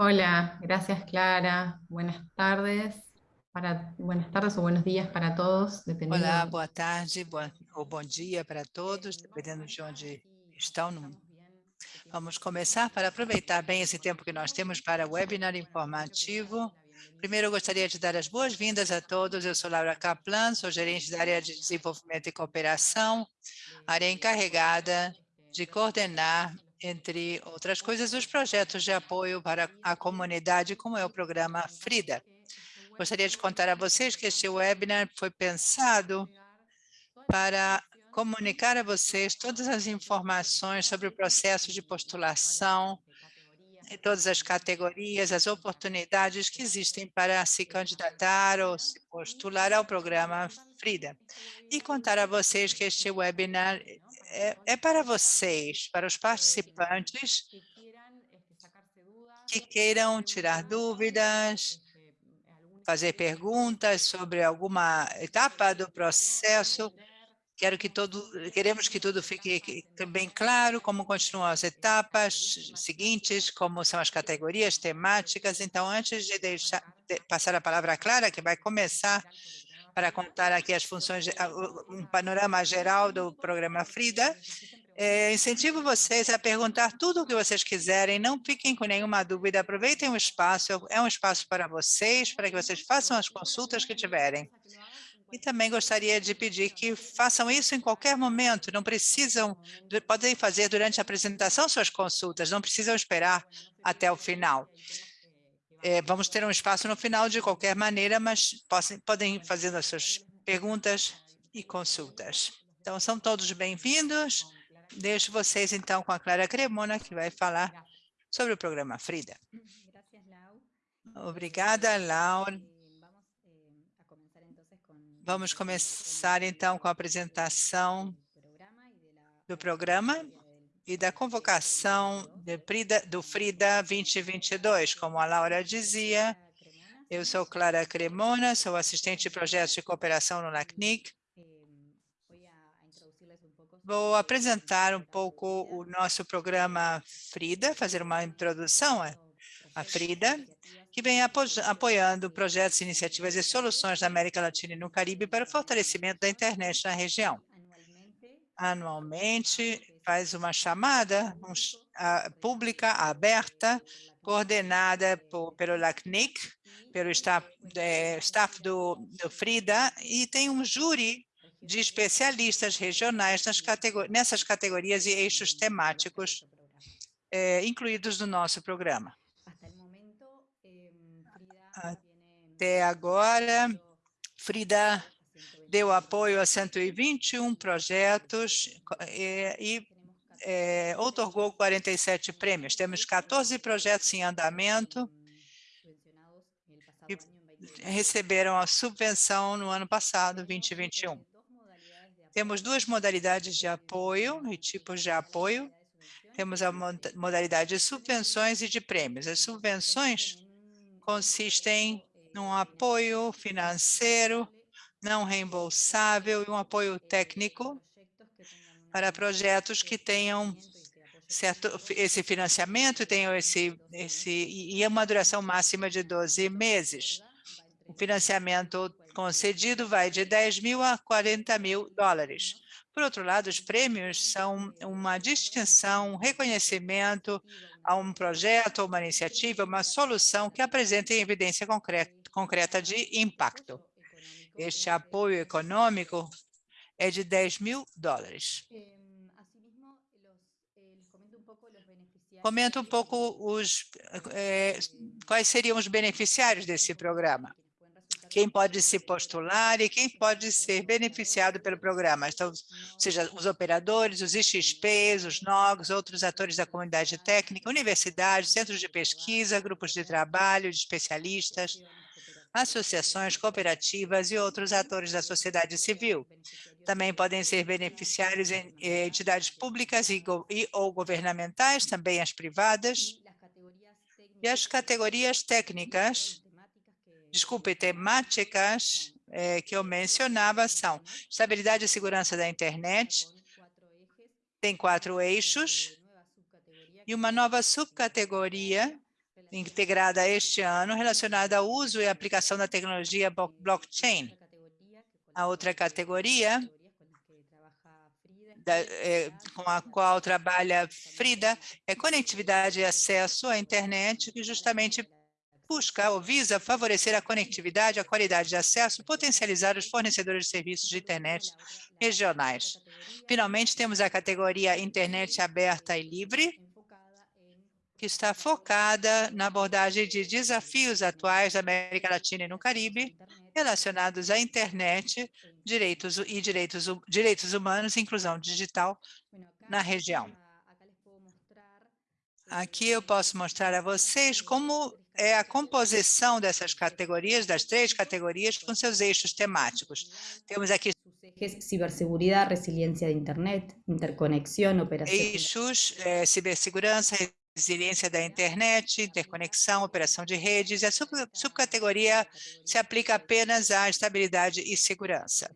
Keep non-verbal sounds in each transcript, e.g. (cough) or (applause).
Hola, gracias Clara. Buenas tardes, para, buenas tardes ou buenos dias para todos, dependendo... Olá, boa tarde boa, ou bom dia para todos, dependendo de onde estão. No... Vamos começar para aproveitar bem esse tempo que nós temos para o webinar informativo. Primeiro, eu gostaria de dar as boas-vindas a todos. Eu sou Laura Kaplan, sou gerente da área de desenvolvimento e cooperação, área encarregada de coordenar entre outras coisas, os projetos de apoio para a comunidade, como é o programa FRIDA. Gostaria de contar a vocês que este webinar foi pensado para comunicar a vocês todas as informações sobre o processo de postulação todas as categorias, as oportunidades que existem para se candidatar ou se postular ao programa FRIDA. E contar a vocês que este webinar é, é para vocês, para os participantes que queiram tirar dúvidas, fazer perguntas sobre alguma etapa do processo. Quero que todo, queremos que tudo fique bem claro, como continuam as etapas seguintes, como são as categorias temáticas. Então, antes de deixar de passar a palavra à Clara, que vai começar para contar aqui as funções, um panorama geral do programa FRIDA. É, incentivo vocês a perguntar tudo o que vocês quiserem, não fiquem com nenhuma dúvida, aproveitem o espaço, é um espaço para vocês, para que vocês façam as consultas que tiverem. E também gostaria de pedir que façam isso em qualquer momento, não precisam, podem fazer durante a apresentação suas consultas, não precisam esperar até o final. É, vamos ter um espaço no final de qualquer maneira, mas possam, podem fazer as suas perguntas e consultas. Então, são todos bem-vindos. Deixo vocês, então, com a Clara Cremona, que vai falar sobre o programa Frida. Obrigada, Laura. Vamos começar, então, com a apresentação do programa e da convocação Frida, do FRIDA 2022. Como a Laura dizia, eu sou Clara Cremona, sou assistente de projetos de cooperação no LACNIC. Vou apresentar um pouco o nosso programa FRIDA, fazer uma introdução à FRIDA, que vem apoiando projetos, iniciativas e soluções na América Latina e no Caribe para o fortalecimento da internet na região. Anualmente, faz uma chamada um, uh, pública, aberta, coordenada por, pelo LACNIC, pelo staff, é, staff do, do, FRIDA, e tem um júri de especialistas regionais categor nessas categorias e eixos temáticos é, incluídos no nosso programa. Até agora, FRIDA deu apoio a 121 projetos e, e é, outorgou 47 prêmios. Temos 14 projetos em andamento e receberam a subvenção no ano passado, 2021. Temos duas modalidades de apoio e tipos de apoio. Temos a modalidade de subvenções e de prêmios. As subvenções consistem num apoio financeiro não reembolsável e um apoio técnico para projetos que tenham certo, esse financiamento, tenham esse, esse, e uma duração máxima de 12 meses. O financiamento concedido vai de 10 mil a 40 mil dólares. Por outro lado, os prêmios são uma distinção, um reconhecimento a um projeto, uma iniciativa, uma solução que apresenta evidência concreta, de impacto. Este apoio econômico é de 10 mil dólares. Comenta um pouco os, é, quais seriam os beneficiários desse programa. Quem pode se postular e quem pode ser beneficiado pelo programa. Então, seja os operadores, os IXPs, os NOGs, outros atores da comunidade técnica, universidades, centros de pesquisa, grupos de trabalho, de especialistas, associações, cooperativas e outros atores da sociedade civil. Também podem ser beneficiários em entidades públicas e, e ou governamentais, também as privadas. E as categorias técnicas, desculpe, temáticas é, que eu mencionava são estabilidade e segurança da internet, tem quatro eixos, e uma nova subcategoria integrada este ano relacionada ao uso e aplicação da tecnologia blockchain. A outra categoria da, é, com a qual trabalha Frida é conectividade e acesso à internet, que justamente busca ou visa favorecer a conectividade, a qualidade de acesso, potencializar os fornecedores de serviços de internet regionais. Finalmente, temos a categoria Internet aberta e livre, que está focada na abordagem de desafios atuais da América Latina e no Caribe, relacionados à internet direitos, e direitos, direitos humanos e inclusão digital na região. Aqui eu posso mostrar a vocês como é a composição dessas categorias, das três categorias, com seus eixos temáticos. Temos aqui ciberseguridade, resiliência de internet, interconexão, operação... Eixos, é, cibersegurança, resiliência da internet, interconexão, operação de redes, e a sub subcategoria se aplica apenas à estabilidade e segurança.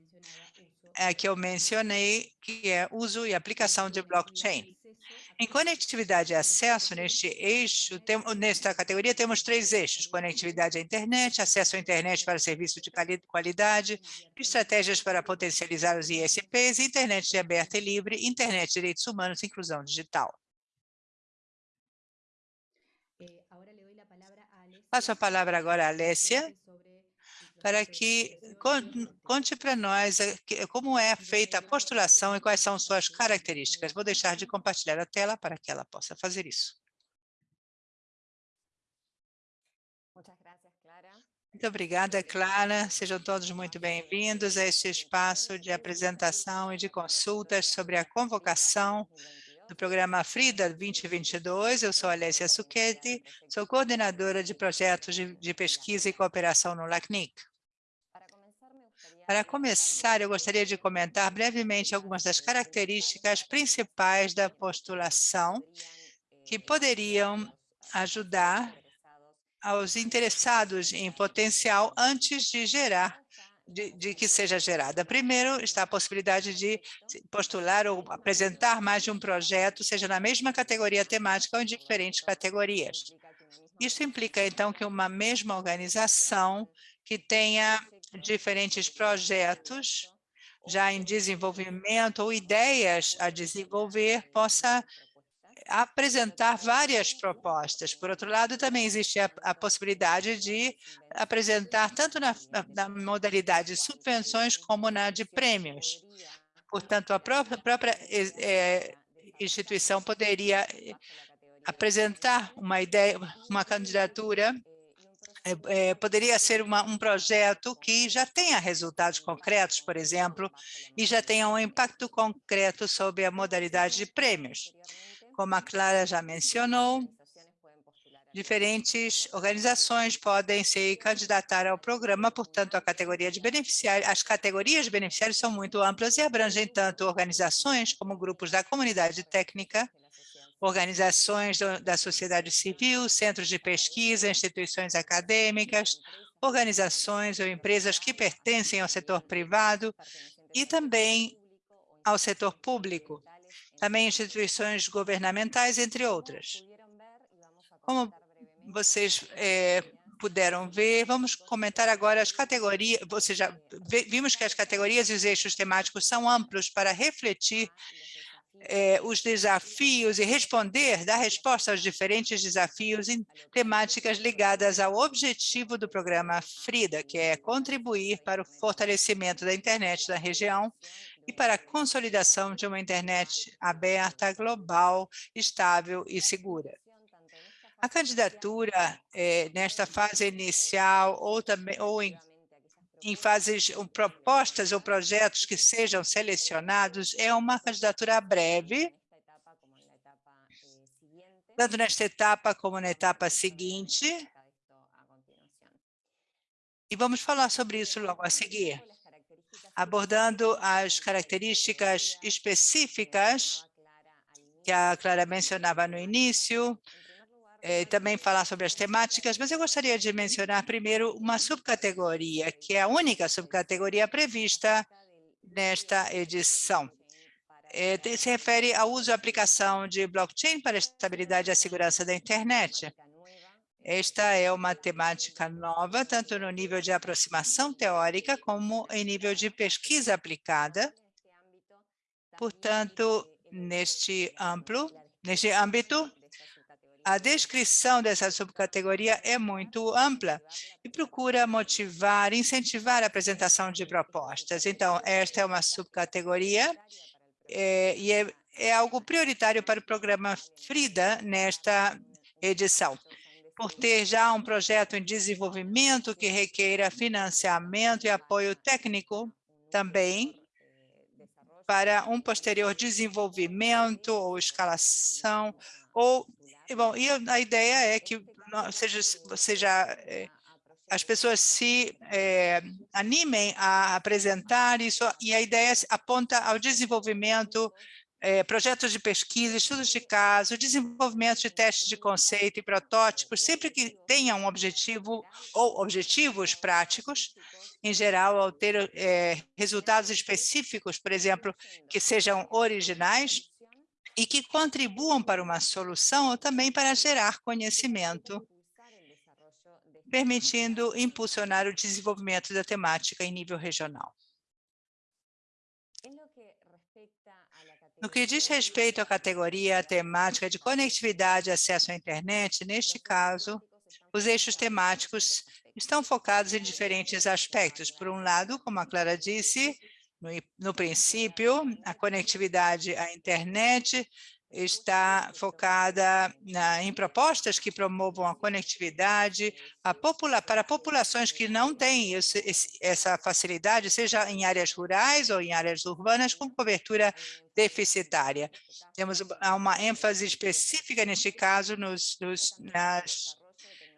É que eu mencionei, que é uso e aplicação de blockchain. Em conectividade e acesso, neste eixo, tem, nesta categoria, temos três eixos, conectividade à internet, acesso à internet para serviços de qualidade, estratégias para potencializar os ISPs, internet aberta e livre, internet, direitos humanos e inclusão digital. Passo a palavra agora à Alessia, para que conte para nós como é feita a postulação e quais são suas características. Vou deixar de compartilhar a tela para que ela possa fazer isso. Muito obrigada, Clara. Sejam todos muito bem-vindos a este espaço de apresentação e de consultas sobre a convocação do programa FRIDA 2022. Eu sou Alessia Suchetti, sou coordenadora de projetos de, de pesquisa e cooperação no LACNIC. Para começar, eu gostaria de comentar brevemente algumas das características principais da postulação que poderiam ajudar aos interessados em potencial antes de gerar de, de, que seja gerada. Primeiro, está a possibilidade de postular ou apresentar mais de um projeto, seja na mesma categoria temática ou em diferentes categorias. Isso implica, então, que uma mesma organização que tenha diferentes projetos já em desenvolvimento ou ideias a desenvolver possa apresentar várias propostas. Por outro lado, também existe a, a possibilidade de apresentar tanto na, na, modalidade de subvenções como na de prêmios. Portanto, a própria, própria é, instituição poderia apresentar uma ideia, uma candidatura é, é, poderia ser uma, um projeto que já tenha resultados concretos, por exemplo, e já tenha um impacto concreto sobre a modalidade de prêmios. Como a Clara já mencionou, diferentes organizações podem se candidatar ao programa, portanto, a categoria de beneficiários, as categorias de beneficiários são muito amplas e abrangem tanto organizações como grupos da comunidade técnica, organizações da sociedade civil, centros de pesquisa, instituições acadêmicas, organizações ou empresas que pertencem ao setor privado e também ao setor público também instituições governamentais, entre outras. Como vocês é, puderam ver, vamos comentar agora as categorias, ou seja, vimos que as categorias e os eixos temáticos são amplos para refletir é, os desafios e responder, dar resposta aos diferentes desafios em temáticas ligadas ao objetivo do programa FRIDA, que é contribuir para o fortalecimento da internet da região e para a consolidação de uma internet aberta, global, estável e segura. A candidatura, é, nesta fase inicial ou, também, ou em, em fases, ou propostas ou projetos que sejam selecionados, é uma candidatura breve, tanto nesta etapa como na etapa seguinte. E vamos falar sobre isso logo a seguir abordando as características específicas que a Clara mencionava no início, eh, também falar sobre as temáticas, mas eu gostaria de mencionar primeiro uma subcategoria, que é a única subcategoria prevista nesta edição. Eh, se refere ao uso e aplicação de blockchain para a estabilidade e a segurança da internet. Esta é uma temática nova, tanto no nível de aproximação teórica, como em nível de pesquisa aplicada. Portanto, neste amplo, neste âmbito, a descrição dessa subcategoria é muito ampla e procura motivar, incentivar a apresentação de propostas. Então, esta é uma subcategoria é, e é, é algo prioritário para o programa FRIDA nesta edição por ter já um projeto em desenvolvimento que requeira financiamento e apoio técnico também para um posterior desenvolvimento ou escalação ou bom e a ideia é que seja seja é, as pessoas se é, animem a apresentar isso e a ideia aponta ao desenvolvimento é, projetos de pesquisa, estudos de caso, desenvolvimento de testes de conceito e protótipos, sempre que tenha um objetivo ou objetivos práticos, em geral, ao ter é, resultados específicos, por exemplo, que sejam originais e que contribuam para uma solução ou também para gerar conhecimento, permitindo impulsionar o desenvolvimento da temática em nível regional. No que diz respeito à categoria temática de conectividade e acesso à internet, neste caso, os eixos temáticos estão focados em diferentes aspectos. Por um lado, como a Clara disse, no, no princípio, a conectividade à internet está focada na, em propostas que promovam a conectividade a popula para populações que não têm esse, esse, essa facilidade, seja em áreas rurais ou em áreas urbanas, com cobertura deficitária. Temos uma ênfase específica, neste caso, nos, nos, nas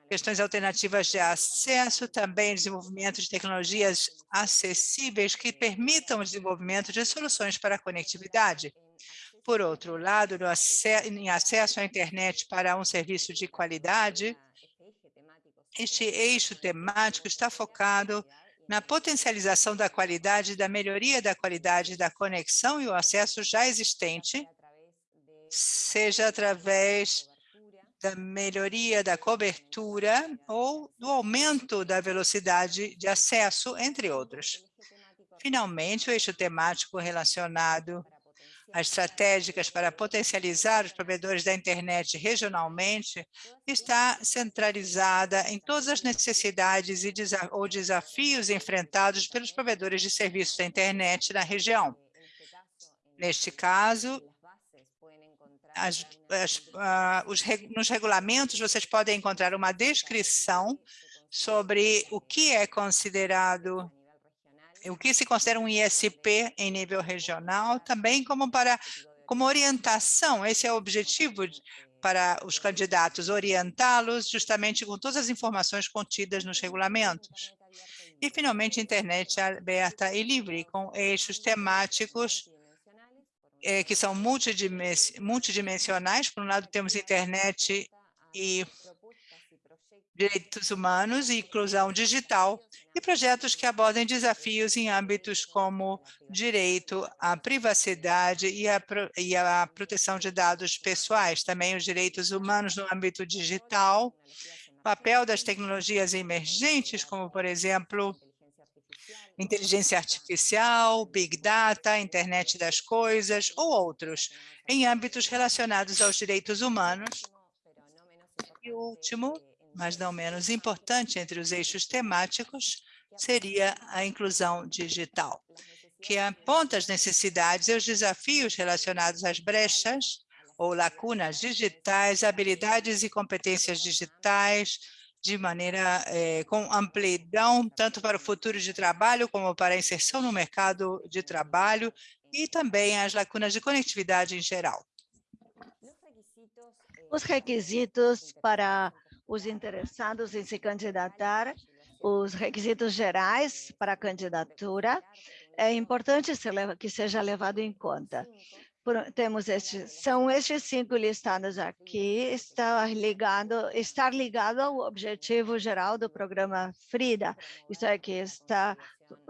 questões alternativas de acesso, também desenvolvimento de tecnologias acessíveis que permitam o desenvolvimento de soluções para a conectividade. Por outro lado, no em acesso à internet para um serviço de qualidade, este eixo temático está focado na potencialização da qualidade da melhoria da qualidade da conexão e o acesso já existente, seja através da melhoria da cobertura ou do aumento da velocidade de acesso, entre outros. Finalmente, o eixo temático relacionado estratégicas para potencializar os provedores da internet regionalmente está centralizada em todas as necessidades e ou desafios enfrentados pelos provedores de serviços da internet na região. Neste caso, as, as, uh, os, nos regulamentos vocês podem encontrar uma descrição sobre o que é considerado o que se considera um ISP em nível regional, também como para como orientação, esse é o objetivo para os candidatos, orientá-los justamente com todas as informações contidas nos regulamentos. E, finalmente, internet aberta e livre, com eixos temáticos eh, que são multidimensionais. Por um lado, temos internet e direitos humanos e inclusão digital, e projetos que abordem desafios em âmbitos como direito à privacidade e a, e a proteção de dados pessoais, também os direitos humanos no âmbito digital, papel das tecnologias emergentes, como, por exemplo, inteligência artificial, Big Data, internet das coisas ou outros, em âmbitos relacionados aos direitos humanos. E o último, mas não menos importante entre os eixos temáticos, seria a inclusão digital, que aponta as necessidades e os desafios relacionados às brechas ou lacunas digitais, habilidades e competências digitais, de maneira eh, com amplidão, tanto para o futuro de trabalho como para a inserção no mercado de trabalho e também as lacunas de conectividade em geral. Os requisitos para os interessados em se candidatar, os requisitos gerais para a candidatura, é importante que seja levado em conta. Temos estes, são estes cinco listados aqui, está ligado, estar ligado ao objetivo geral do programa FRIDA, isso é que está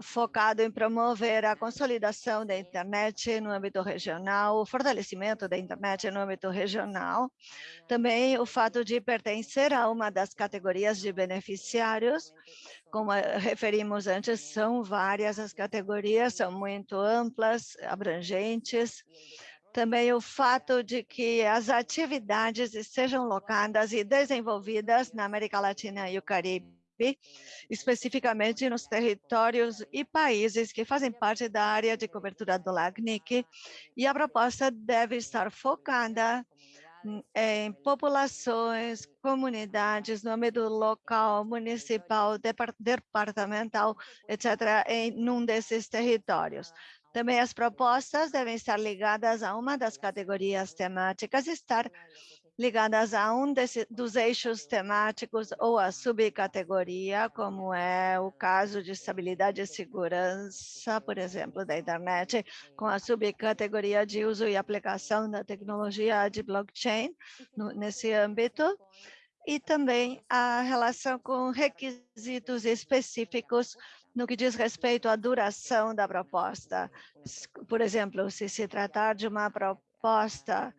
focado em promover a consolidação da internet no âmbito regional, o fortalecimento da internet no âmbito regional, também o fato de pertencer a uma das categorias de beneficiários, como referimos antes, são várias as categorias, são muito amplas, abrangentes, também o fato de que as atividades sejam locadas e desenvolvidas na América Latina e o Caribe, especificamente nos territórios e países que fazem parte da área de cobertura do LACNIC, e a proposta deve estar focada em populações, comunidades, no âmbito local, municipal, departamental, etc., em um desses territórios. Também as propostas devem estar ligadas a uma das categorias temáticas, estar ligadas a um desse, dos eixos temáticos ou a subcategoria, como é o caso de estabilidade e segurança, por exemplo, da internet, com a subcategoria de uso e aplicação da tecnologia de blockchain no, nesse âmbito, e também a relação com requisitos específicos no que diz respeito à duração da proposta. Por exemplo, se se tratar de uma proposta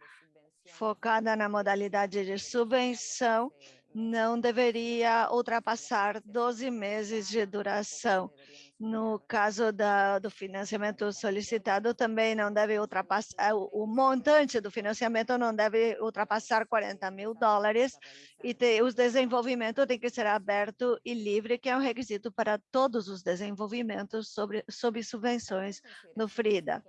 focada na modalidade de subvenção, não deveria ultrapassar 12 meses de duração. No caso da, do financiamento solicitado, também não deve ultrapassar, o, montante do financiamento não deve ultrapassar 40 mil dólares e te, o desenvolvimento tem que ser aberto e livre, que é um requisito para todos os desenvolvimentos sobre, sob subvenções no FRIDA.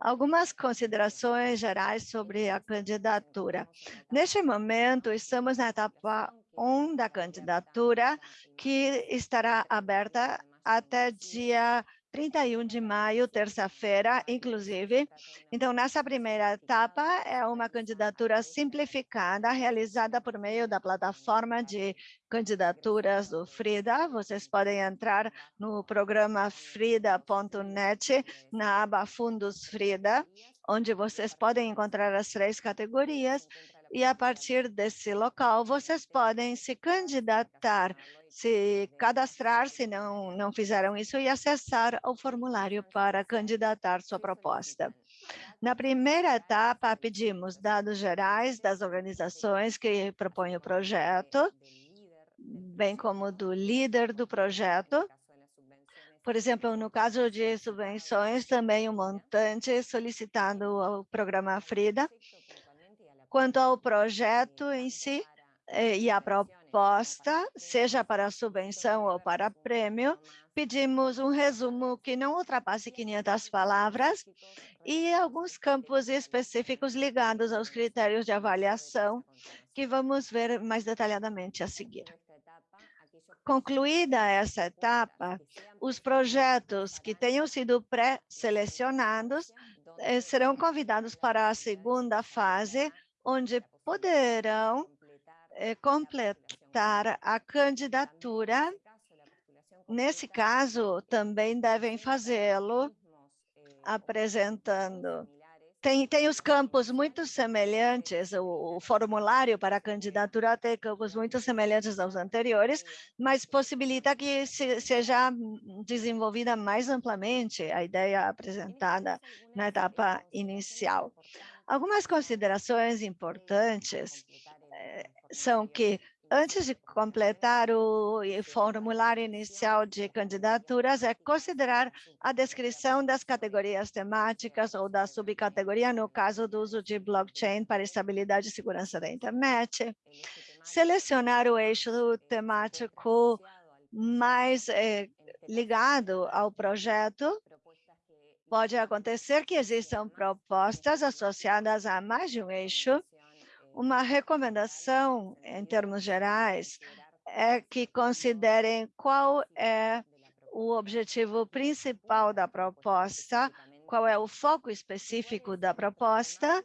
Algumas considerações gerais sobre a candidatura. Neste momento, estamos na etapa 1 da candidatura, que estará aberta até dia 31 de maio, terça-feira, inclusive. Então, nessa primeira etapa, é uma candidatura simplificada, realizada por meio da plataforma de candidaturas do Frida. Vocês podem entrar no programa frida.net, na aba Fundos Frida, onde vocês podem encontrar as três categorias e a partir desse local vocês podem se candidatar, se cadastrar, se não, não fizeram isso, e acessar o formulário para candidatar sua proposta. Na primeira etapa, pedimos dados gerais das organizações que propõem o projeto, bem como do líder do projeto, por exemplo, no caso de subvenções, também o um montante solicitado ao programa FRIDA, Quanto ao projeto em si eh, e a proposta, seja para subvenção ou para prêmio, pedimos um resumo que não ultrapasse 500 palavras e alguns campos específicos ligados aos critérios de avaliação, que vamos ver mais detalhadamente a seguir. Concluída essa etapa, os projetos que tenham sido pré-selecionados eh, serão convidados para a segunda fase, onde poderão é, completar a candidatura. Nesse caso, também devem fazê-lo apresentando. Tem, tem os campos muito semelhantes, o, o, formulário para a candidatura tem campos muito semelhantes aos anteriores, mas possibilita que se, seja desenvolvida mais amplamente a ideia apresentada na etapa inicial. Algumas considerações importantes eh, são que, antes de completar o formulário inicial de candidaturas, é considerar a descrição das categorias temáticas ou da subcategoria, no caso do uso de blockchain para estabilidade e segurança da internet, selecionar o eixo temático mais eh, ligado ao projeto, Pode acontecer que existam propostas associadas a mais de um eixo. Uma recomendação, em termos gerais, é que considerem qual é o objetivo principal da proposta, qual é o foco específico da proposta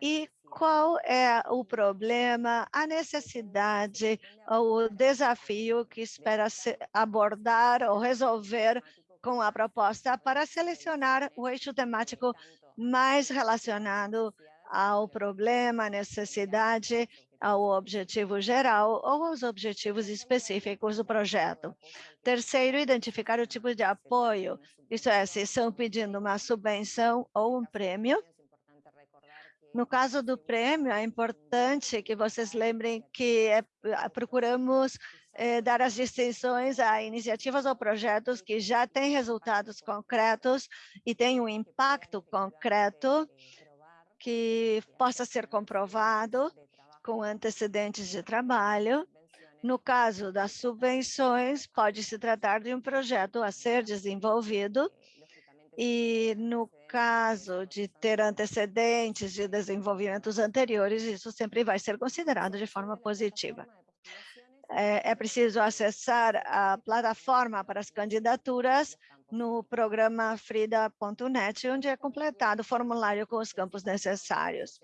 e qual é o problema, a necessidade ou o desafio que espera abordar ou resolver com a proposta para selecionar o eixo temático mais relacionado ao problema, necessidade ao objetivo geral ou aos objetivos específicos do projeto. Terceiro, identificar o tipo de apoio, isso é, se estão pedindo uma subvenção ou um prêmio. No caso do prêmio, é importante que vocês lembrem que é, procuramos é, dar as distinções a iniciativas ou projetos que já têm resultados concretos e têm um impacto concreto que possa ser comprovado com antecedentes de trabalho. No caso das subvenções, pode se tratar de um projeto a ser desenvolvido e no caso de ter antecedentes de desenvolvimentos anteriores, isso sempre vai ser considerado de forma positiva é, é preciso acessar a plataforma para as candidaturas no programa frida.net, onde é completado o formulário com os campos necessários.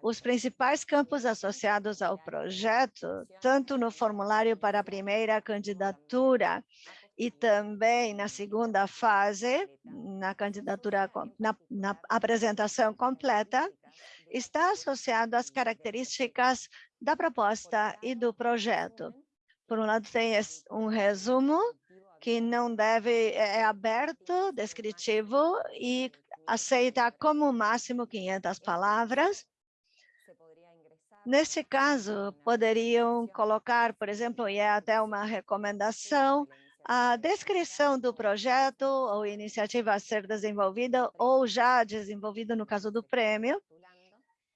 Os principais campos associados ao projeto, tanto no formulário para a primeira candidatura e também na segunda fase, na candidatura, na, na apresentação completa, está associado às características da proposta e do projeto. Por um lado, tem um resumo que não deve, é, é aberto, descritivo e aceita como máximo 500 palavras. Nesse caso, poderiam colocar, por exemplo, e é até uma recomendação, a descrição do projeto ou iniciativa a ser desenvolvida ou já desenvolvida no caso do prêmio,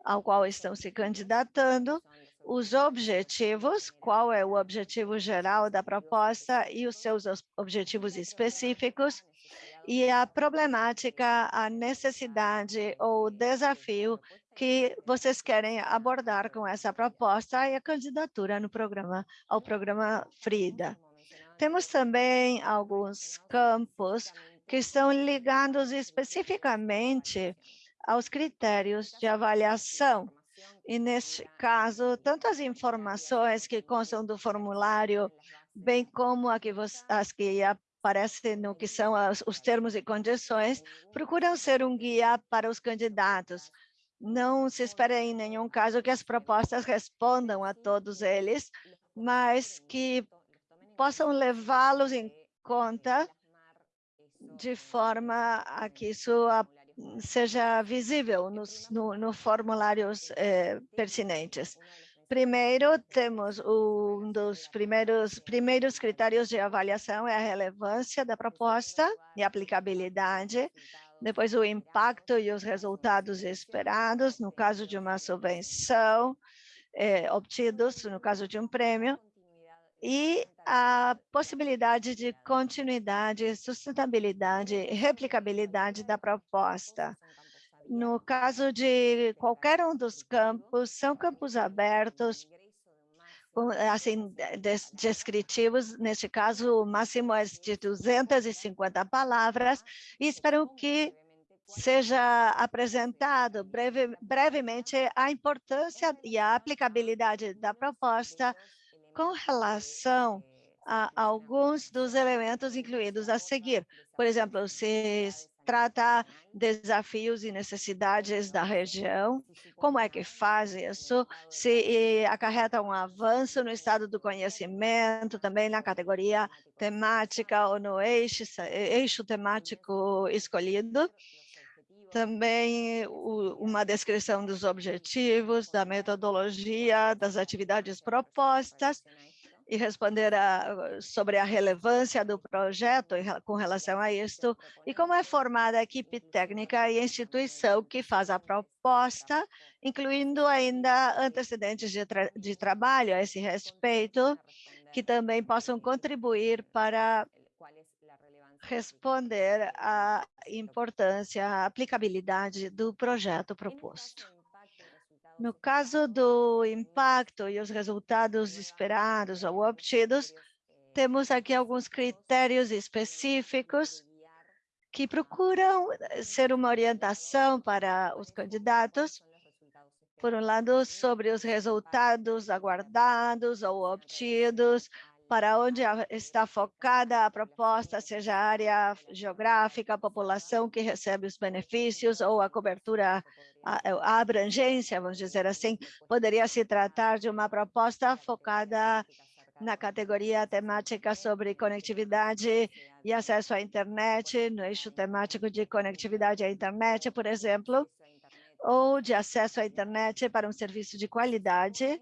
ao qual estão se candidatando, os objetivos, qual é o objetivo geral da proposta e os seus objetivos específicos, e a problemática, a necessidade ou desafio que vocês querem abordar com essa proposta e a candidatura no programa, ao programa FRIDA. Temos também alguns campos que estão ligados especificamente aos critérios de avaliação e, neste caso, tanto as informações que constam do formulário, bem como as que aparecem no que são os termos e condições, procuram ser um guia para os candidatos. Não se espera em nenhum caso que as propostas respondam a todos eles, mas que possam levá-los em conta de forma a que isso seja visível nos no, no formulários eh, pertinentes. Primeiro, temos um dos primeiros, primeiros critérios de avaliação é a relevância da proposta e aplicabilidade, depois o impacto e os resultados esperados, no caso de uma subvenção, eh, obtidos no caso de um prêmio, e a possibilidade de continuidade, sustentabilidade replicabilidade da proposta. No caso de qualquer um dos campos, são campos abertos, assim, descritivos, neste caso, o máximo é de 250 palavras, e espero que seja apresentado breve, brevemente a importância e a aplicabilidade da proposta com relação a alguns dos elementos incluídos a seguir. Por exemplo, se trata desafios e necessidades da região, como é que faz isso, se acarreta um avanço no estado do conhecimento, também na categoria temática ou no eixo, eixo temático escolhido, também uma descrição dos objetivos, da metodologia, das atividades propostas e responder a, sobre a relevância do projeto com relação a isto e como é formada a equipe técnica e a instituição que faz a proposta, incluindo ainda antecedentes de, tra de trabalho a esse respeito, que também possam contribuir para responder à importância, à aplicabilidade do projeto proposto. No caso do impacto e os resultados esperados ou obtidos, temos aqui alguns critérios específicos que procuram ser uma orientação para os candidatos, por um lado, sobre os resultados aguardados ou obtidos, para onde está focada a proposta, seja a área geográfica, a população que recebe os benefícios ou a cobertura, a, a abrangência, vamos dizer assim, poderia se tratar de uma proposta focada na categoria temática sobre conectividade e acesso à internet, no eixo temático de conectividade à internet, por exemplo, ou de acesso à internet para um serviço de qualidade,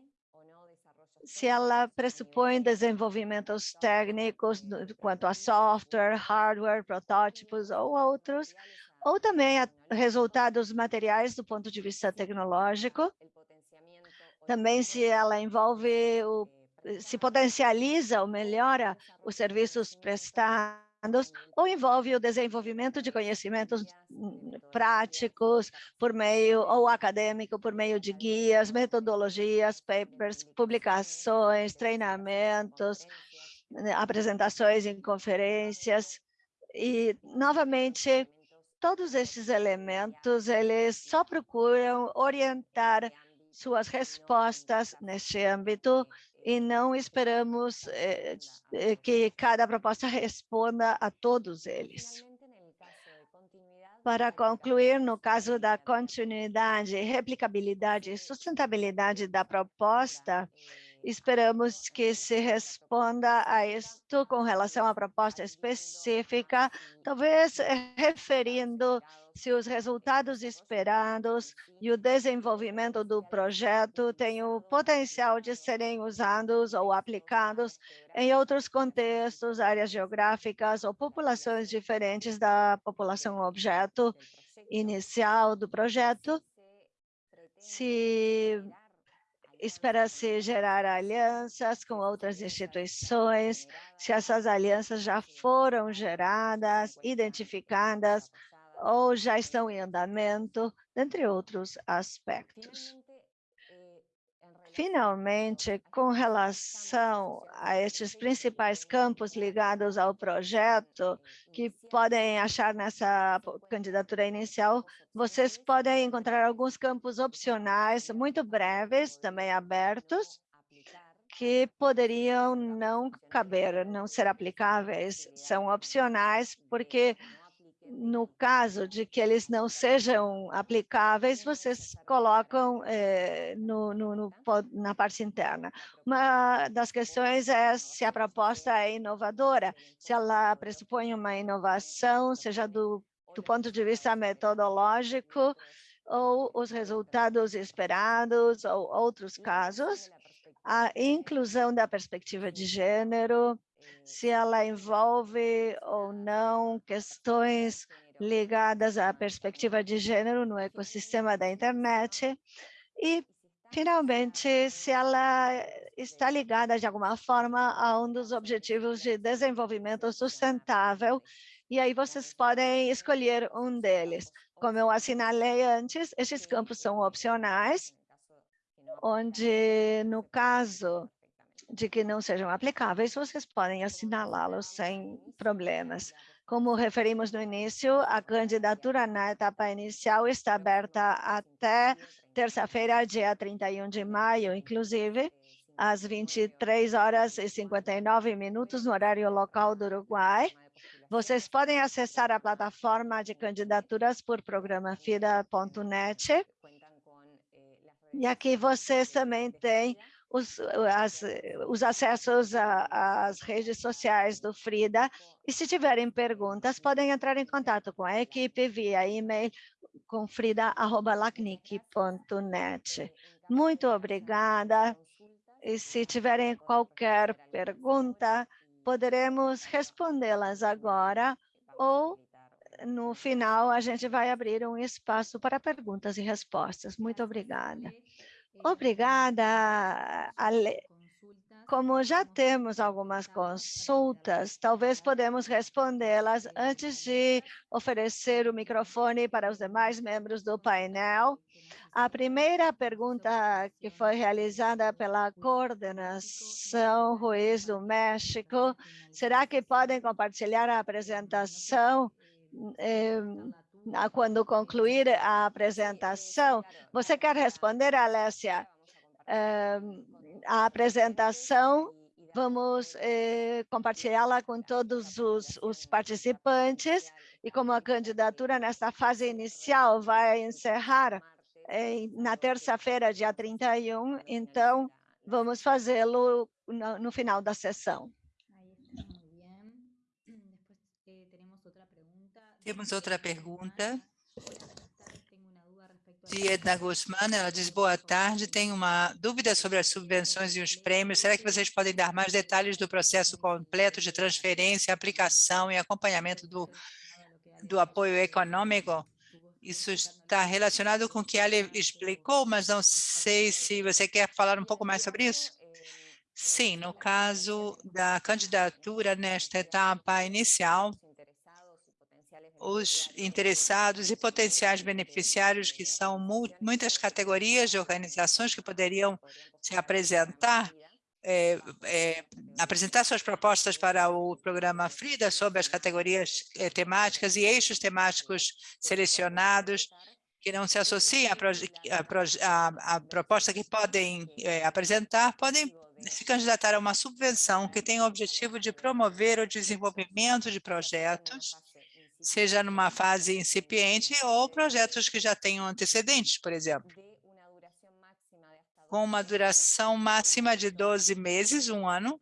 se ela pressupõe desenvolvimentos técnicos quanto a software, hardware, protótipos ou outros, ou também resultados materiais do ponto de vista tecnológico, também se ela envolve o se potencializa ou melhora os serviços prestados ou envolve o desenvolvimento de conhecimentos hum, práticos por meio ou acadêmico por meio de guias, metodologias, papers, publicações, treinamentos, né, apresentações em conferências. E novamente todos esses elementos eles só procuram orientar suas respostas neste âmbito e não esperamos eh, eh, que cada proposta (laughs) responda a todos eles. Para concluir, no caso da continuidade, replicabilidade e sustentabilidade da proposta, Esperamos que se responda a isto com relação à proposta específica, talvez eh, referindo se os resultados esperados e o desenvolvimento do projeto têm o potencial de serem usados ou aplicados em outros contextos, áreas geográficas ou populações diferentes da população objeto inicial do projeto, se espera-se gerar alianças com outras instituições, se essas alianças já foram geradas, identificadas ou já estão em andamento, dentre outros aspectos. Finalmente, com relação a estes principais campos ligados ao projeto, que podem achar nessa candidatura inicial, vocês podem encontrar alguns campos opcionais, muito breves, também abertos, que poderiam não caber, não ser aplicáveis, são opcionais, porque no caso de que eles não sejam aplicáveis, vocês colocam eh, no, no, no, na parte interna. Uma das questões é se a proposta é inovadora, se ela pressupõe uma inovação, seja do, do ponto de vista metodológico, ou os resultados esperados, ou outros casos, a inclusão da perspectiva de gênero, se ela envolve ou não questões ligadas à perspectiva de gênero no ecossistema da internet e, finalmente, se ela está ligada de alguma forma a um dos objetivos de desenvolvimento sustentável e aí vocês podem escolher um deles. Como eu assinalei antes, esses campos são opcionais, onde, no caso de que não sejam aplicáveis, vocês podem assinalá-los sem problemas. Como referimos no início, a candidatura na etapa inicial está aberta até terça-feira, dia 31 de maio, inclusive, às 23 horas e 59 minutos, no horário local do Uruguai. Vocês podem acessar a plataforma de candidaturas por programafida.net. E aqui vocês também têm os, as, os acessos às redes sociais do Frida. E se tiverem perguntas, podem entrar em contato com a equipe via e-mail com frida.lacnic.net. Muito obrigada. E se tiverem qualquer pergunta, poderemos respondê-las agora ou no final a gente vai abrir um espaço para perguntas e respostas. Muito obrigada. Obrigada, Ale. Como já temos algumas consultas, talvez podemos respondê-las antes de oferecer o microfone para os demais membros do painel. A primeira pergunta que foi realizada pela coordenação Ruiz do México, será que podem compartilhar a apresentação? eh, quando concluir a apresentação. Você quer responder, Alessia? a apresentação Vamos eh, compartilhá-la com todos os, os participantes e como a candidatura nesta fase inicial vai encerrar eh, na terça-feira, dia 31, então vamos fazê-lo no, no final da sessão. Temos outra pergunta de Edna Guzmán. Ela diz, boa tarde, tenho uma dúvida sobre as subvenções e os prêmios. Será que vocês podem dar mais detalhes do processo completo de transferência, aplicação e acompanhamento do, do apoio econômico? Isso está relacionado com o que ela explicou, mas não sei se você quer falar um pouco mais sobre isso. Sim, no caso da candidatura nesta etapa inicial, os interessados e potenciais beneficiários, que são muitas categorias de organizações que poderiam se apresentar, é, é, apresentar suas propostas para o programa FRIDA sobre as categorias é, temáticas e eixos temáticos selecionados que não se associam à, proposta que podem é, apresentar, podem se candidatar a uma subvenção que tem o objetivo de promover o desenvolvimento de projetos seja numa fase incipiente ou projetos que já tenham antecedentes, por exemplo. Com uma duração máxima de 12 meses, um ano,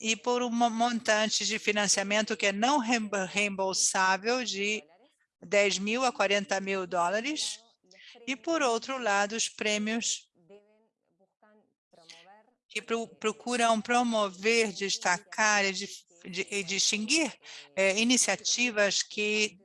e por um montante de financiamento que é não reembolsável de 10 mil a 40 mil dólares, e, por outro lado, os prêmios que procuram promover, destacar e de, e distinguir é, iniciativas que,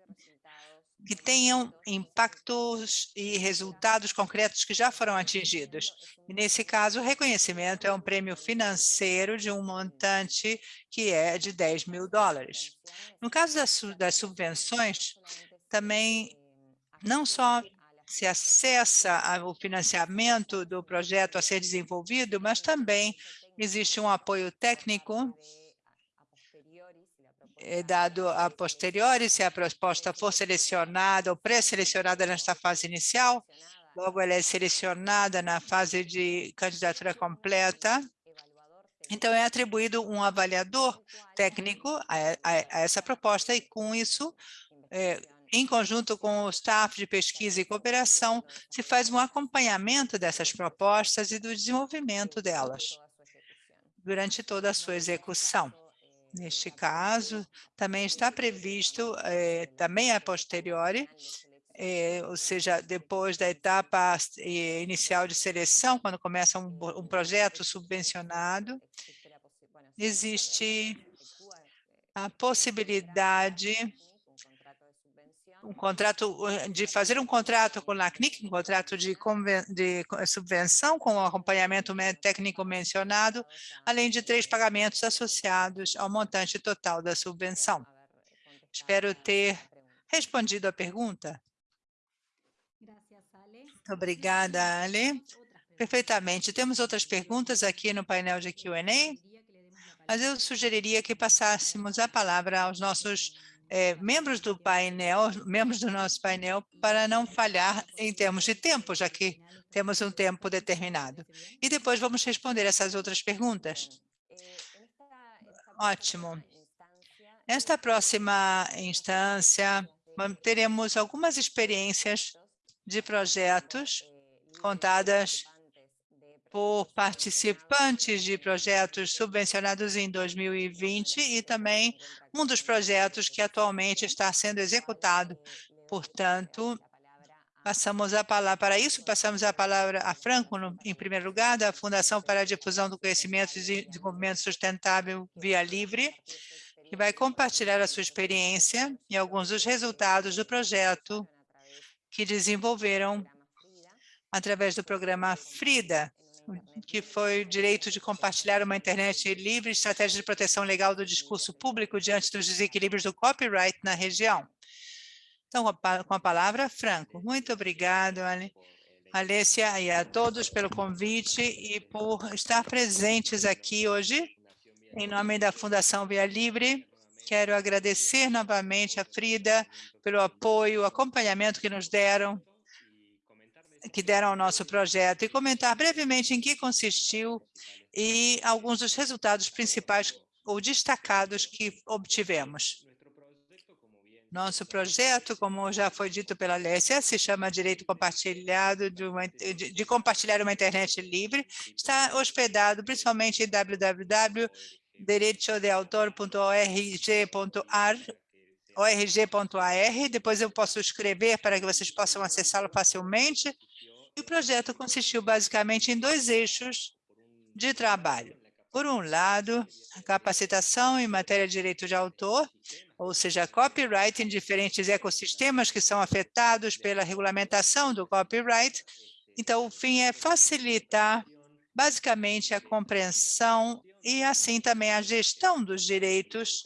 que tenham impactos e resultados concretos que já foram atingidos. E, nesse caso, o reconhecimento é um prêmio financeiro de um montante que é de 10 mil dólares. No caso das, subvenções, também não só se acessa o financiamento do projeto a ser desenvolvido, mas também existe um apoio técnico é dado a posteriori, se a proposta for selecionada ou pré-selecionada nesta fase inicial, logo ela é selecionada na fase de candidatura completa, então é atribuído um avaliador técnico a, a, a essa proposta e com isso, é, em conjunto com o staff de pesquisa e cooperação, se faz um acompanhamento dessas propostas e do desenvolvimento delas durante toda a sua execução. Neste caso, também está previsto, eh, também a posteriori, eh, ou seja, depois da etapa eh, inicial de seleção, quando começa um, um projeto subvencionado, existe a possibilidade um contrato de fazer um contrato com a CNIC, um contrato de, de subvenção com o acompanhamento técnico mencionado, além de três pagamentos associados ao montante total da subvenção. Espero ter respondido a pergunta. Muito obrigada, Ale. Perfeitamente. Temos outras perguntas aqui no painel de Q&A, mas eu sugeriria que passássemos a palavra aos nossos é, membros do painel, membros do nosso painel, para não falhar em termos de tempo, já que temos um tempo determinado. E depois vamos responder essas outras perguntas. Ótimo. Nesta próxima instância, teremos algumas experiências de projetos contadas por participantes de projetos subvencionados em 2020 e também um dos projetos que atualmente está sendo executado. Portanto, passamos a palavra, para isso, passamos a palavra a Franco, no, em primeiro lugar, da Fundação para a Difusão do Conhecimento e Desenvolvimento Sustentável Via Livre, que vai compartilhar a sua experiência e alguns dos resultados do projeto que desenvolveram através do programa FRIDA, que foi o direito de compartilhar uma internet livre, estratégia de proteção legal do discurso público diante dos desequilíbrios do copyright na região. Então, com a palavra, Franco. Muito obrigado, Alessia, e a todos pelo convite e por estar presentes aqui hoje. Em nome da Fundação Via Livre, quero agradecer novamente a Frida pelo apoio, acompanhamento que nos deram que deram ao nosso projeto e comentar brevemente em que consistiu e alguns dos resultados principais ou destacados que obtivemos. Nosso projeto, como já foi dito pela Alessia, se chama Direito Compartilhado de, uma, de, de Compartilhar uma Internet Livre. Está hospedado principalmente em www.derechodeautor.org.ar org.ar, depois eu posso escrever para que vocês possam acessá-lo facilmente. E o projeto consistiu basicamente em dois eixos de trabalho. Por um lado, a capacitação em matéria de direito de autor, ou seja, copyright em diferentes ecossistemas que são afetados pela regulamentação do copyright. Então, o fim é facilitar, basicamente, a compreensão e, assim, também a gestão dos direitos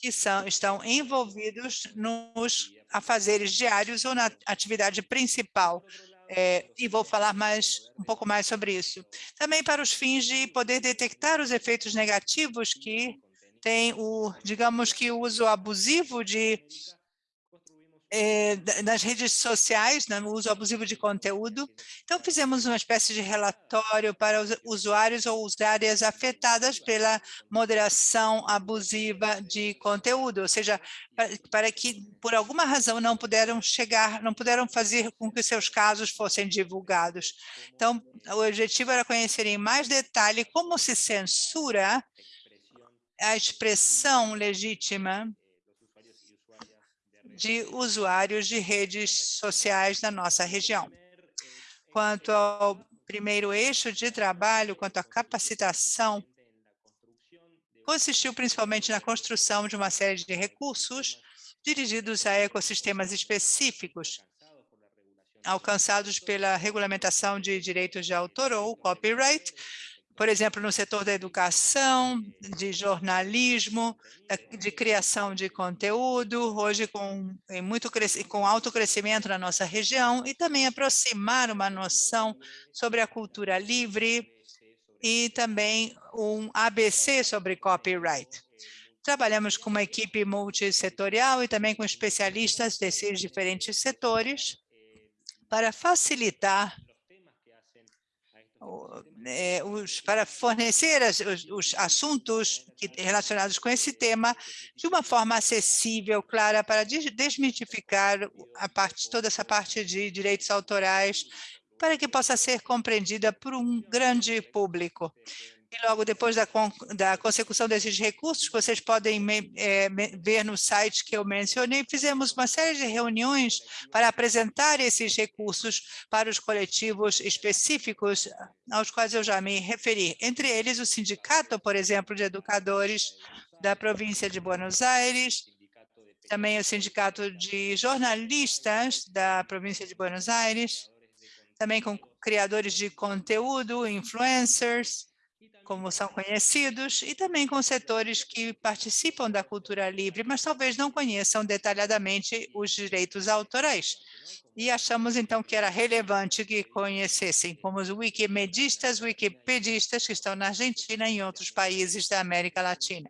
que são, estão envolvidos nos afazeres diários ou na atividade principal é, e vou falar mais um pouco mais sobre isso. Também para os fins de poder detectar os efeitos negativos que tem o, digamos que o uso abusivo de é, nas redes sociais, né, no uso abusivo de conteúdo. Então, fizemos uma espécie de relatório para os usuários ou usuárias afetadas pela moderação abusiva de conteúdo, ou seja, para, para que, por alguma razão, não puderam chegar, não puderam fazer com que seus casos fossem divulgados. Então, o objetivo era conhecer em mais detalhe como se censura a expressão legítima de usuários de redes sociais da nossa região. Quanto ao primeiro eixo de trabalho, quanto à capacitação, consistiu principalmente na construção de uma série de recursos dirigidos a ecossistemas específicos, alcançados pela regulamentação de direitos de autor ou copyright, por exemplo, no setor da educação, de jornalismo, de criação de conteúdo, hoje com, muito, com alto crescimento na nossa região, e também aproximar uma noção sobre a cultura livre e também um ABC sobre copyright. Trabalhamos com uma equipe multissetorial e também com especialistas desses diferentes setores para facilitar é, os, para fornecer as, os, os, assuntos que, relacionados com esse tema de uma forma acessível, clara, para desmitificar a parte, toda essa parte de direitos autorais, para que possa ser compreendida por um grande público. E logo depois da, da consecução desses recursos, vocês podem é, ver no site que eu mencionei, fizemos uma série de reuniões para apresentar esses recursos para os coletivos específicos aos quais eu já me referi. Entre eles, o Sindicato, por exemplo, de Educadores da província de Buenos Aires, também o Sindicato de Jornalistas da província de Buenos Aires, também com criadores de conteúdo, influencers, como são conhecidos, e também com setores que participam da cultura livre, mas talvez não conheçam detalhadamente os direitos autorais. E achamos, então, que era relevante que conhecessem, como os wikimedistas, wikipedistas que estão na Argentina e em outros países da América Latina.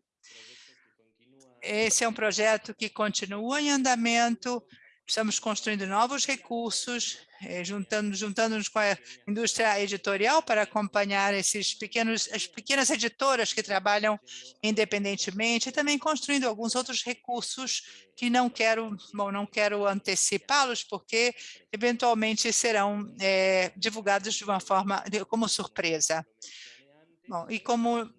Esse é um projeto que continua em andamento, estamos construindo novos recursos, juntando, juntando-nos com a indústria editorial para acompanhar esses pequenos, as pequenas editoras que trabalham independentemente e também construindo alguns outros recursos que não quero, bom, não quero antecipá-los porque eventualmente serão é, divulgados de uma forma, como surpresa. Bom, e como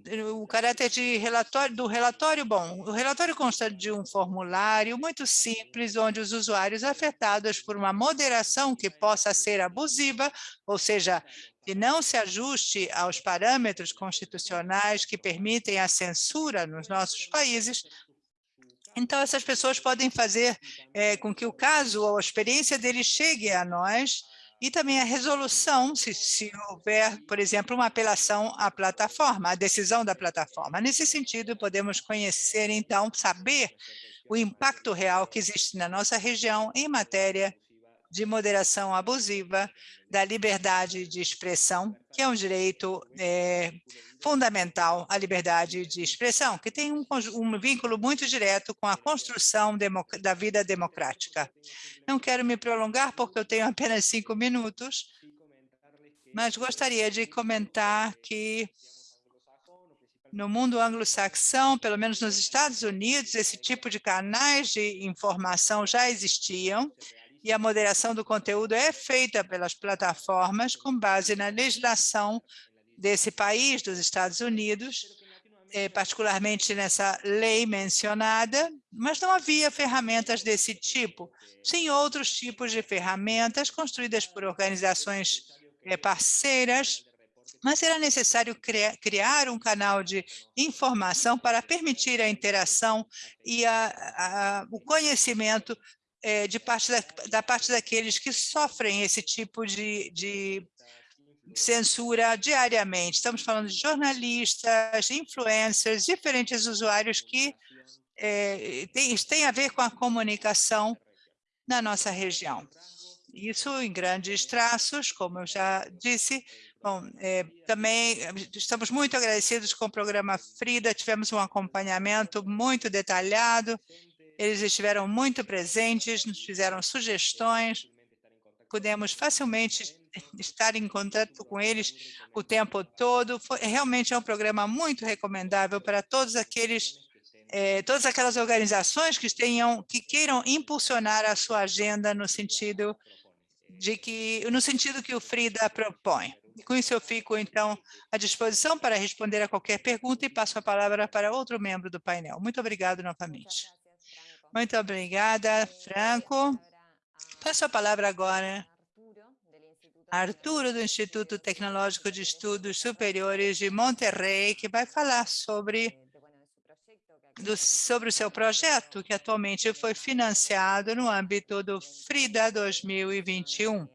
o caráter de relatório, do relatório, bom, o relatório consta de um formulário muito simples, onde os usuários afetados por uma moderação que possa ser abusiva, ou seja, que não se ajuste aos parâmetros constitucionais que permitem a censura nos nossos países, então essas pessoas podem fazer é, com que o caso ou a experiência deles chegue a nós e também a resolução, se, se houver, por exemplo, uma apelação à plataforma, à decisão da plataforma. Nesse sentido, podemos conhecer, então, saber o impacto real que existe na nossa região em matéria de moderação abusiva, da liberdade de expressão, que é um direito é, fundamental à liberdade de expressão, que tem um, um vínculo muito direto com a construção da vida democrática. Não quero me prolongar, porque eu tenho apenas cinco minutos, mas gostaria de comentar que no mundo anglo-saxão, pelo menos nos Estados Unidos, esse tipo de canais de informação já existiam e a moderação do conteúdo é feita pelas plataformas com base na legislação desse país, dos Estados Unidos, eh, particularmente nessa lei mencionada, mas não havia ferramentas desse tipo. Sim, outros tipos de ferramentas construídas por organizações eh, parceiras, mas era necessário criar um canal de informação para permitir a interação e a, a, o conhecimento é, de parte da, da, parte daqueles que sofrem esse tipo de, de censura diariamente. Estamos falando de jornalistas, influencers, diferentes usuários que é, tem, tem a ver com a comunicação na nossa região. Isso em grandes traços, como eu já disse, Bom, é, também estamos muito agradecidos com o programa Frida, tivemos um acompanhamento muito detalhado, eles estiveram muito presentes, nos fizeram sugestões, pudemos facilmente estar em contato com eles o tempo todo. Foi, realmente é um programa muito recomendável para todos aqueles, é, todas aquelas organizações que tenham, que queiram impulsionar a sua agenda no sentido de que, no sentido que o Frida propõe. E com isso eu fico, então, à disposição para responder a qualquer pergunta e passo a palavra para outro membro do painel. Muito obrigado novamente. Muito obrigada, Franco. Passo a palavra agora a Arturo, do Instituto Tecnológico de Estudos Superiores de Monterrey, que vai falar sobre, do, sobre o seu projeto, que atualmente foi financiado no âmbito do FRIDA 2021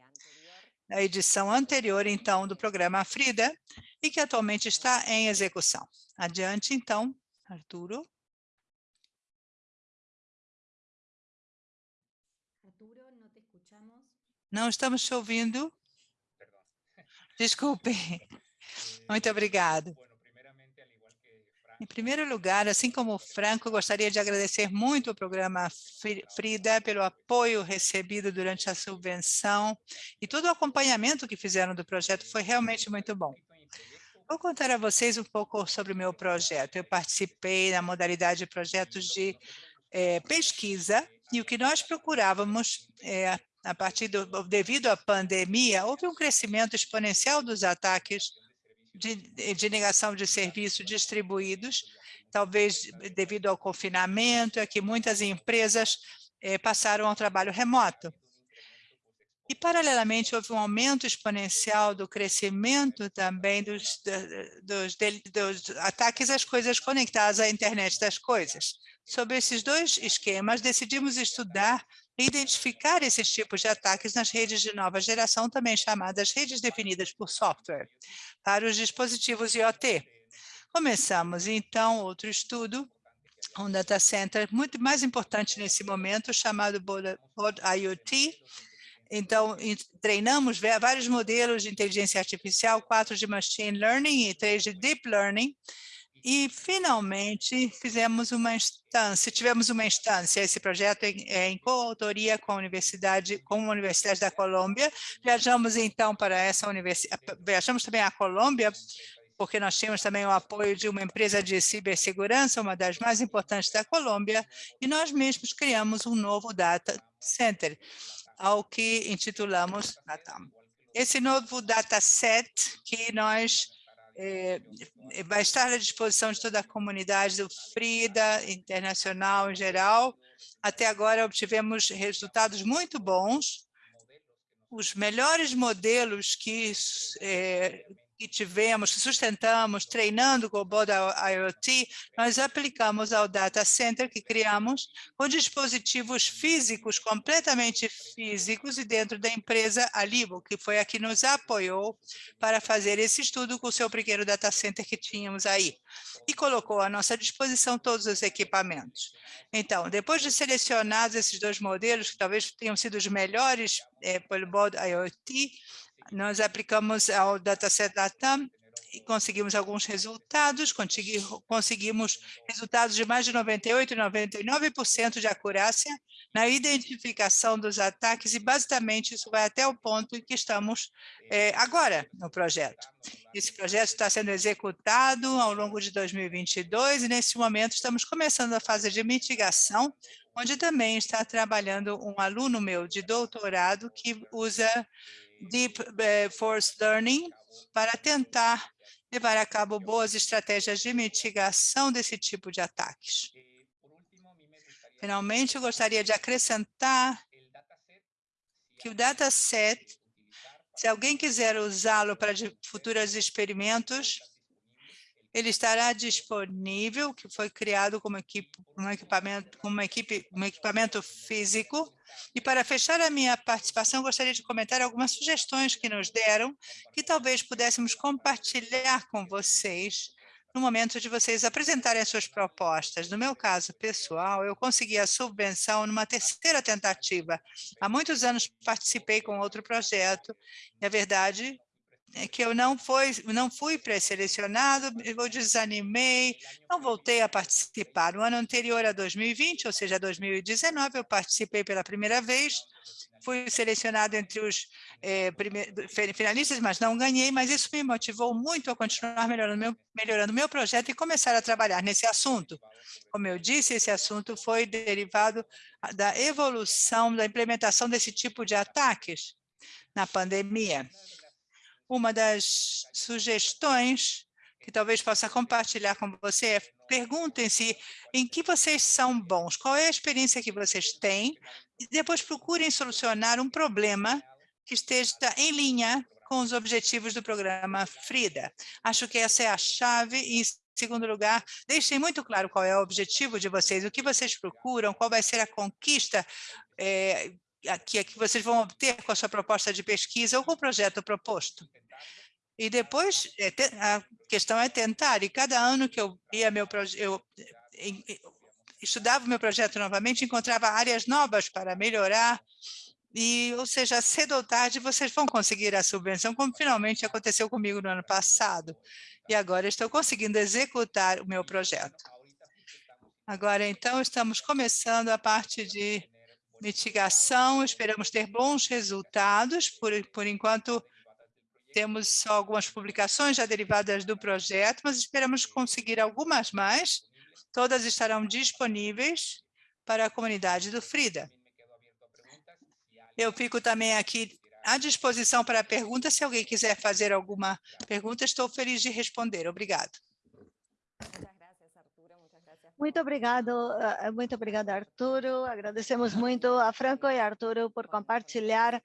na edição anterior, então, do programa Frida, e que atualmente está em execução. Adiante, então. Arturo, não te escuchamos. Não estamos te ouvindo. (laughs) Desculpe. Muito obrigado. Em primeiro lugar, assim como o Franco, gostaria de agradecer muito ao programa Frida pelo apoio recebido durante a subvenção e todo o acompanhamento que fizeram do projeto foi realmente muito bom. Vou contar a vocês um pouco sobre o meu projeto. Eu participei na modalidade de projetos de é, pesquisa e o que nós procurávamos é, a partir do, devido à pandemia, houve um crescimento exponencial dos ataques de, de negação de serviços distribuídos, talvez devido ao confinamento, é que muitas empresas eh, passaram ao trabalho remoto. E, paralelamente, houve um aumento exponencial do crescimento também dos, dos, dos, ataques às coisas conectadas à internet das coisas. Sobre esses dois esquemas, decidimos estudar identificar esses tipos de ataques nas redes de nova geração, também chamadas redes definidas por software, para os dispositivos IoT. Começamos, então, outro estudo, um data center muito mais importante nesse momento, chamado Pod IoT. Então, treinamos vários modelos de inteligência artificial, quatro de machine learning e três de deep learning, e, finalmente, fizemos uma instância, tivemos uma instância, esse projeto é, é em coautoria com a Universidade, com a Universidade da Colômbia. Viajamos, então, para essa universidade, viajamos também à Colômbia, porque nós tínhamos também o apoio de uma empresa de cibersegurança, uma das mais importantes da Colômbia, e nós mesmos criamos um novo data center, ao que intitulamos Natam. Esse novo dataset que nós é, vai estar à disposição de toda a comunidade do FRIDA, internacional em geral. Até agora obtivemos resultados muito bons. Os melhores modelos que é, que tivemos, sustentamos, treinando com o Boda IoT, nós aplicamos ao data center que criamos com dispositivos físicos, completamente físicos, e dentro da empresa Alibo, que foi a que nos apoiou para fazer esse estudo com o seu pequeno data center que tínhamos aí, e colocou à nossa disposição todos os equipamentos. Então, depois de selecionados esses dois modelos, que talvez tenham sido os melhores é, pelo Boda IoT, nós aplicamos ao dataset Latam e conseguimos alguns resultados, conseguimos resultados de mais de 98% e 99% de acurácia na identificação dos ataques e, basicamente, isso vai até o ponto em que estamos é, agora no projeto. Esse projeto está sendo executado ao longo de 2022 e, nesse momento, estamos começando a fase de mitigação, onde também está trabalhando um aluno meu de doutorado que usa Deep eh, Force Learning para tentar levar a cabo boas estratégias de mitigação desse tipo de ataques. Finalmente, eu gostaria de acrescentar que o dataset, se alguém quiser usá-lo para futuros experimentos, ele estará disponível, que foi criado como, equipe, um equipamento, uma equipe, um equipamento físico. E para fechar a minha participação, gostaria de comentar algumas sugestões que nos deram, que talvez pudéssemos compartilhar com vocês no momento de vocês apresentarem as suas propostas. No meu caso pessoal, eu consegui a subvenção numa terceira tentativa. Há muitos anos participei com outro projeto, e a verdade que eu não, foi, não fui pré-selecionado, eu desanimei, não voltei a participar. No ano anterior a 2020, ou seja, 2019, eu participei pela primeira vez, fui selecionado entre os eh, finalistas, mas não ganhei, mas isso me motivou muito a continuar melhorando meu, melhorando meu projeto e começar a trabalhar nesse assunto. Como eu disse, esse assunto foi derivado da evolução, da implementação desse tipo de ataques na pandemia uma das sugestões que talvez possa compartilhar com você é perguntem-se em que vocês são bons, qual é a experiência que vocês têm, e depois procurem solucionar um problema que esteja em linha com os objetivos do programa FRIDA. Acho que essa é a chave e, em segundo lugar, deixem muito claro qual é o objetivo de vocês, o que vocês procuram, qual vai ser a conquista é, que, que vocês vão obter com a sua proposta de pesquisa ou com o projeto proposto. E depois, é, a questão é tentar, e cada ano que eu ia meu eu estudava o meu projeto novamente, encontrava áreas novas para melhorar, e, ou seja, cedo ou tarde vocês vão conseguir a subvenção, como finalmente aconteceu comigo no ano passado. E agora estou conseguindo executar o meu projeto. Agora, então, estamos começando a parte de mitigação, esperamos ter bons resultados, por, por enquanto temos só algumas publicações já derivadas do projeto, mas esperamos conseguir algumas mais, todas estarão disponíveis para a comunidade do FRIDA. Eu fico também aqui à disposição para perguntas, se alguém quiser fazer alguma pergunta, estou feliz de responder. Obrigado. Muito obrigado, eh, muito obrigada, Arturo. Agradecemos muito a Franco e a Arturo por compartilhar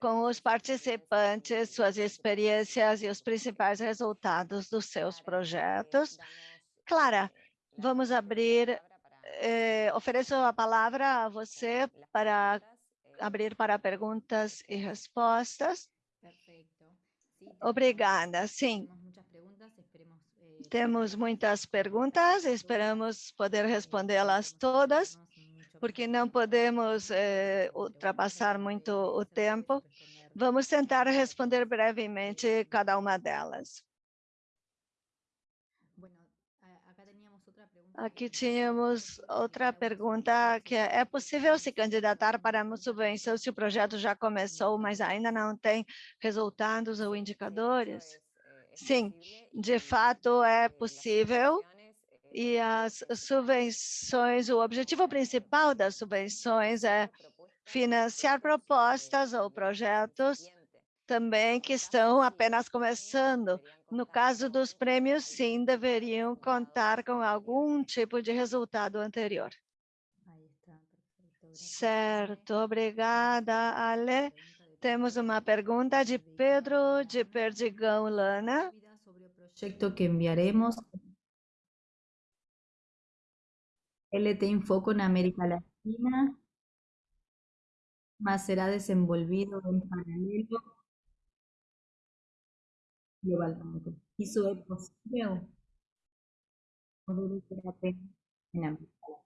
com os participantes suas experiências e os principais resultados dos seus projetos. Clara, vamos abrir, eh, ofereço a palavra a você para abrir para perguntas e respostas. Obrigada, sim. Temos muitas perguntas, esperamos poder respondê-las todas, porque não podemos eh, ultrapassar muito o tempo. Vamos tentar responder brevemente cada uma delas. Aqui tínhamos outra pergunta, que é, é possível se candidatar para uma subvenção se o projeto já começou, mas ainda não tem resultados ou indicadores? Sim, de fato é possível e as subvenções, o objetivo principal das subvenções é financiar propostas ou projetos também que estão apenas começando. No caso dos prêmios, sim, deveriam contar com algum tipo de resultado anterior. Certo, obrigada, Ale. Temos uma pergunta de Pedro de Perdigão Lana. Sobre o projeto que enviaremos. Ele tem foco na América Latina, mas será desenvolvido em paralelo globalmente. Isso é possível? Ou deve ser apenas em América Latina?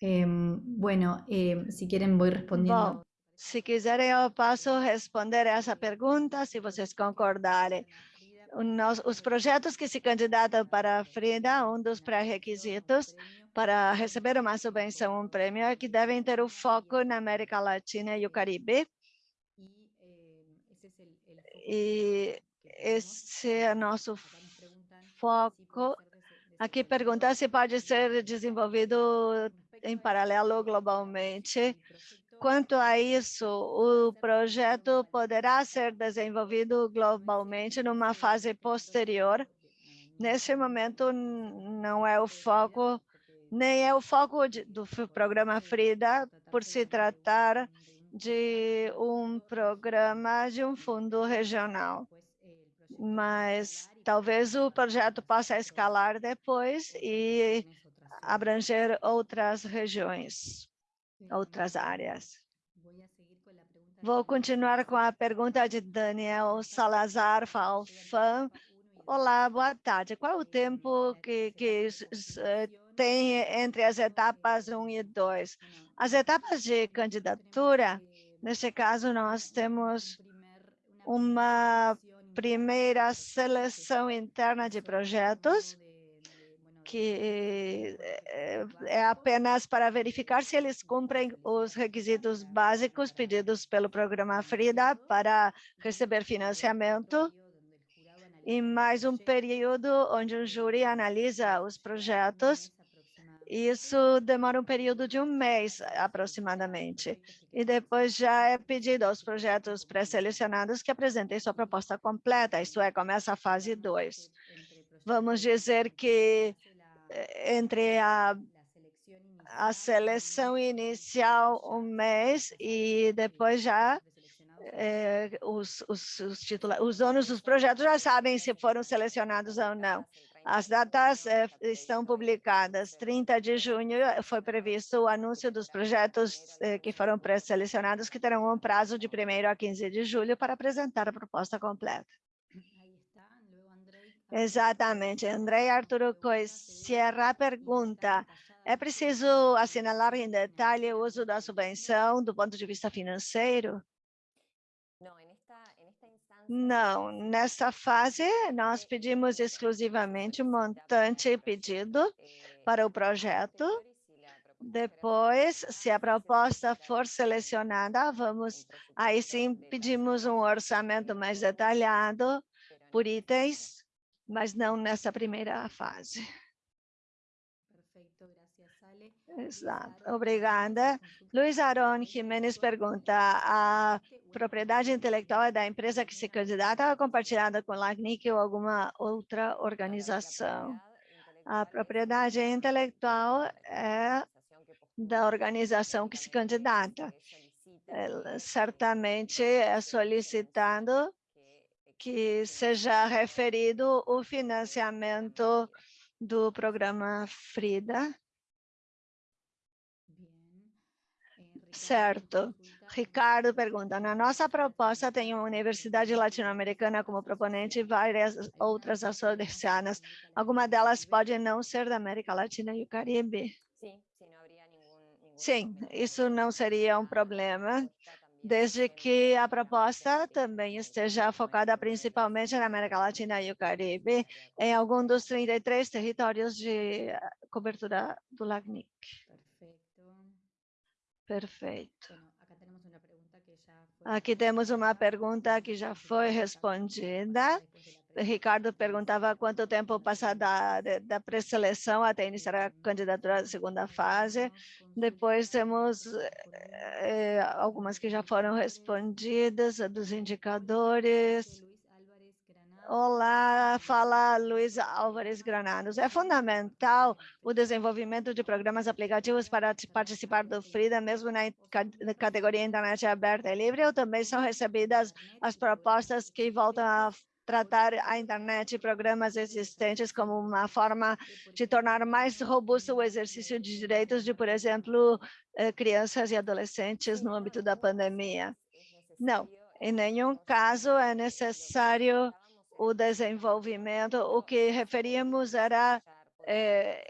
Eh, bueno, eh, si quieren voy respondiendo. Bom, Se quiserem, eu posso responder essa pergunta, se vocês concordarem. os projetos que se candidatam para a FRIDA, um dos pré-requisitos para receber uma subvenção, um prêmio, é que devem ter o foco na América Latina e o Caribe. E esse é nosso foco. Aqui pergunta se pode ser desenvolvido em paralelo globalmente. Quanto a isso, o projeto poderá ser desenvolvido globalmente numa fase posterior. Nesse momento, não é o foco, nem é o foco de, do programa FRIDA, por se tratar de um programa de um fundo regional. Mas talvez o projeto possa escalar depois e abranger outras regiões outras áreas. Vou continuar com a pergunta de Daniel Salazar Falfan. Olá, boa tarde. Qual é o tempo que, que eh, tem entre as etapas 1 e 2? As etapas de candidatura, neste caso, nós temos uma primeira seleção interna de projetos, que é apenas para verificar se eles cumprem os requisitos básicos pedidos pelo programa FRIDA para receber financiamento e mais um período onde o júri analisa os projetos. Isso demora um período de um mês, aproximadamente. E depois já é pedido aos projetos pré-selecionados que apresentem sua proposta completa, isto é, começa a fase 2. Vamos dizer que entre a, a seleção inicial um mês e depois já é, os, os, os, titula os donos dos projetos já sabem se foram selecionados ou não. As datas é, estão publicadas. 30 de junho foi previsto o anúncio dos projetos é, que foram pré-selecionados, que terão um prazo de 1 a 15 de julho para apresentar a proposta completa. Exatamente. André Arturo Sierra pergunta, é preciso assinalar em detalhe o uso da subvenção do ponto de vista financeiro? Não, nesta fase nós pedimos exclusivamente o montante pedido para o projeto. Depois, se a proposta for selecionada, vamos, aí sim pedimos um orçamento mais detalhado por itens mas não nessa primeira fase. Exato, obrigada. Luiz Aron Jimenez pergunta, a propriedade intelectual é da empresa que se candidata ou é compartilhada com a LACNIC ou alguma outra organização? A propriedade intelectual é da organização que se candidata. Ela certamente é solicitando que seja referido o financiamento do programa FRIDA. Certo. Ricardo pergunta, na nossa proposta tem uma universidade latino-americana como proponente e várias outras associadas. Alguma delas pode não ser da América Latina e o Caribe? Sim, isso não seria um problema desde que a proposta também esteja focada principalmente na América Latina e o Caribe, em algum dos 33 territórios de eh, cobertura do LACNIC. Perfeito. Aqui temos uma pergunta que já foi respondida. Ricardo perguntava quanto tempo passa da, da pré-seleção até iniciar a candidatura da segunda fase. Depois temos eh, algumas que já foram respondidas, dos indicadores. Olá, fala Luiz Álvares Granados. É fundamental o desenvolvimento de programas aplicativos para participar do FRIDA, mesmo na categoria internet aberta e livre, ou também são recebidas as propostas que voltam a tratar a internet e programas existentes como uma forma de tornar mais robusto o exercício de direitos de, por exemplo, eh, crianças e adolescentes no âmbito da pandemia. Não, em nenhum caso é necessário o desenvolvimento, o que referíamos era é,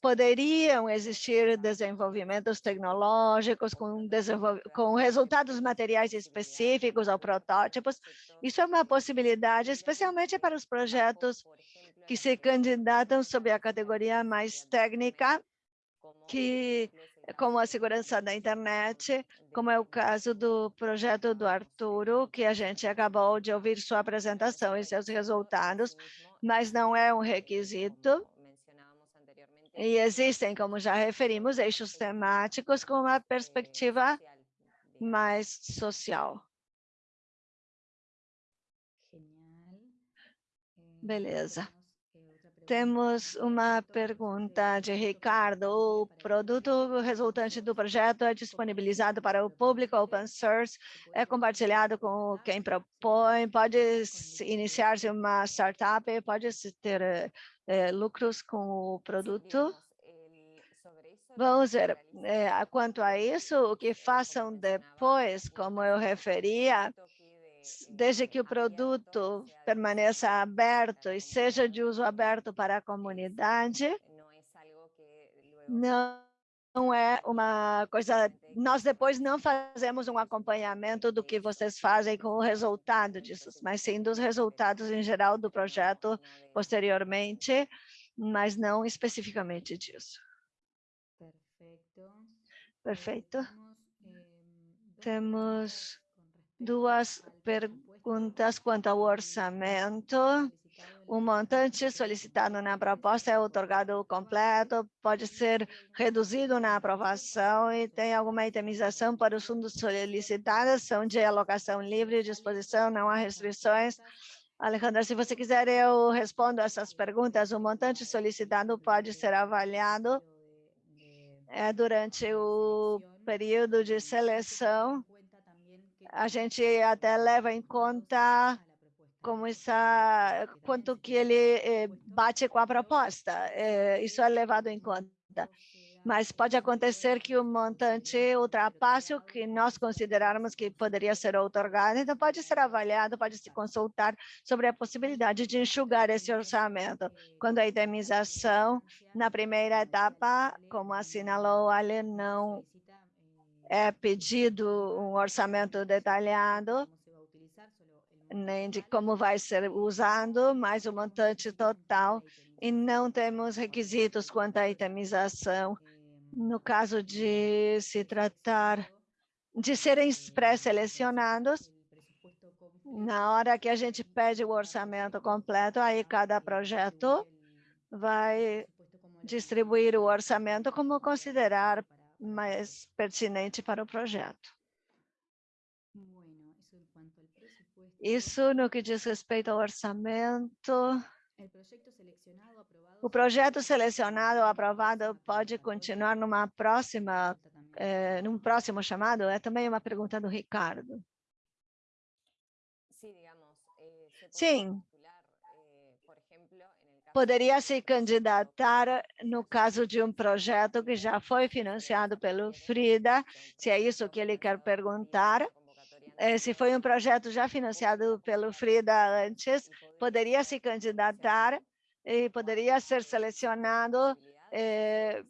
poderiam existir desenvolvimentos tecnológicos com, desenvol com resultados materiais específicos ou protótipos. Isso é uma possibilidade, especialmente para os projetos que se candidatam sob a categoria mais técnica, que como a segurança da internet, como é o caso do projeto do Arturo, que a gente acabou de ouvir sua apresentação e seus resultados, mas não é um requisito e existem, como já referimos, eixos temáticos com uma perspectiva mais social. Beleza. Temos uma pergunta de Ricardo. O produto resultante do projeto é disponibilizado para o público open source, é compartilhado com quem propõe, pode iniciar-se uma startup, pode-se ter é, lucros com o produto. Vamos ver, é, quanto a isso, o que façam depois, como eu referia, desde que o produto permaneça aberto e seja de uso aberto para a comunidade, não não é uma coisa, nós depois não fazemos um acompanhamento do que vocês fazem com o resultado disso, mas sim dos resultados em geral do projeto posteriormente, mas não especificamente disso. Perfeito. Temos duas perguntas quanto ao orçamento. O montante solicitado na proposta é otorgado completo, pode ser reduzido na aprovação e tem alguma itemização para os fundos solicitados, são de alocação livre, disposição, não há restrições. Alejandra, se você quiser, eu respondo essas perguntas. O montante solicitado pode ser avaliado é, durante o período de seleção. A gente até leva em conta como está, quanto que ele eh, bate com a proposta. Eh, isso é levado em conta. Mas pode acontecer que o montante ultrapasse o que nós considerarmos que poderia ser otorgado, então pode ser avaliado, pode se consultar sobre a possibilidade de enxugar esse orçamento. Quando a indemnização, na primeira etapa, como assinalou Ali, não é pedido um orçamento detalhado, nem de como vai ser usado, mas o montante total, e não temos requisitos quanto à itemização, no caso de se tratar de serem pré-selecionados, na hora que a gente pede o orçamento completo, aí cada projeto vai distribuir o orçamento como considerar mais pertinente para o projeto. Isso no que diz respeito ao orçamento. O projeto selecionado ou aprovado pode continuar numa próxima, é, num próximo chamado? É também uma pergunta do Ricardo. Sim. Poderia se candidatar no caso de um projeto que já foi financiado pelo FRIDA, se é isso que ele quer perguntar. Esse foi um projeto já financiado pelo FRIDA antes, poderia se candidatar e poderia ser selecionado, é,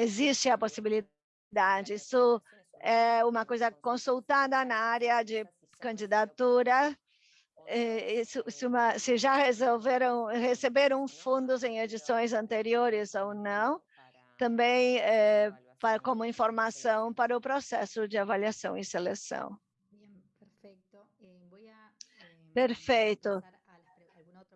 existe a possibilidade. Isso é uma coisa consultada na área de candidatura, isso, se, uma, se já resolveram, receberam fundos em edições anteriores ou não, também é, para, como informação para o processo de avaliação e seleção. Perfeito.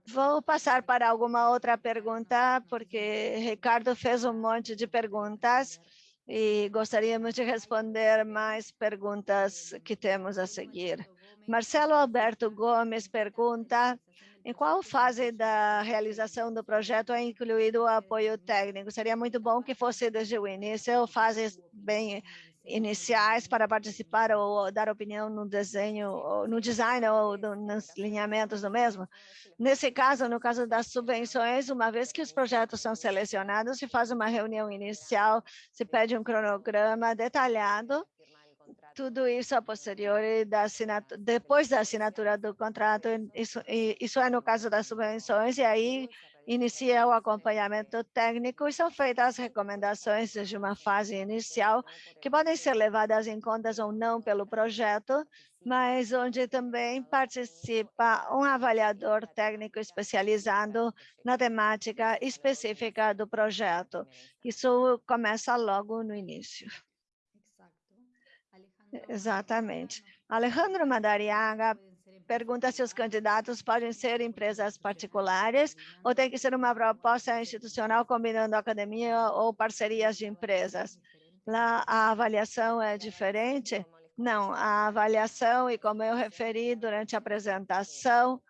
Vou passar para alguma outra pergunta, porque Ricardo fez um monte de perguntas e gostaríamos de responder mais perguntas que temos a seguir. Marcelo Alberto Gomes pergunta em qual fase da realização do projeto é incluído o apoio técnico? Seria muito bom que fosse desde o início, fases bem iniciais para participar ou dar opinião no desenho, no design ou nos alinhamentos do mesmo. Nesse caso, no caso das subvenções, uma vez que os projetos são selecionados, se faz uma reunião inicial, se pede um cronograma detalhado, tudo isso a posteriori da depois da assinatura do contrato, isso, isso é no caso das subvenções, e aí inicia o acompanhamento técnico e são feitas as recomendações de uma fase inicial que podem ser levadas em contas ou não pelo projeto, mas onde também participa um avaliador técnico especializado na temática específica do projeto. Isso começa logo no início. Exatamente. Alejandro Madariaga pergunta se os candidatos podem ser empresas particulares ou tem que ser uma proposta institucional combinando academia ou parcerias de empresas. Lá a avaliação é diferente? Não, a avaliação, e como eu referi durante a apresentação,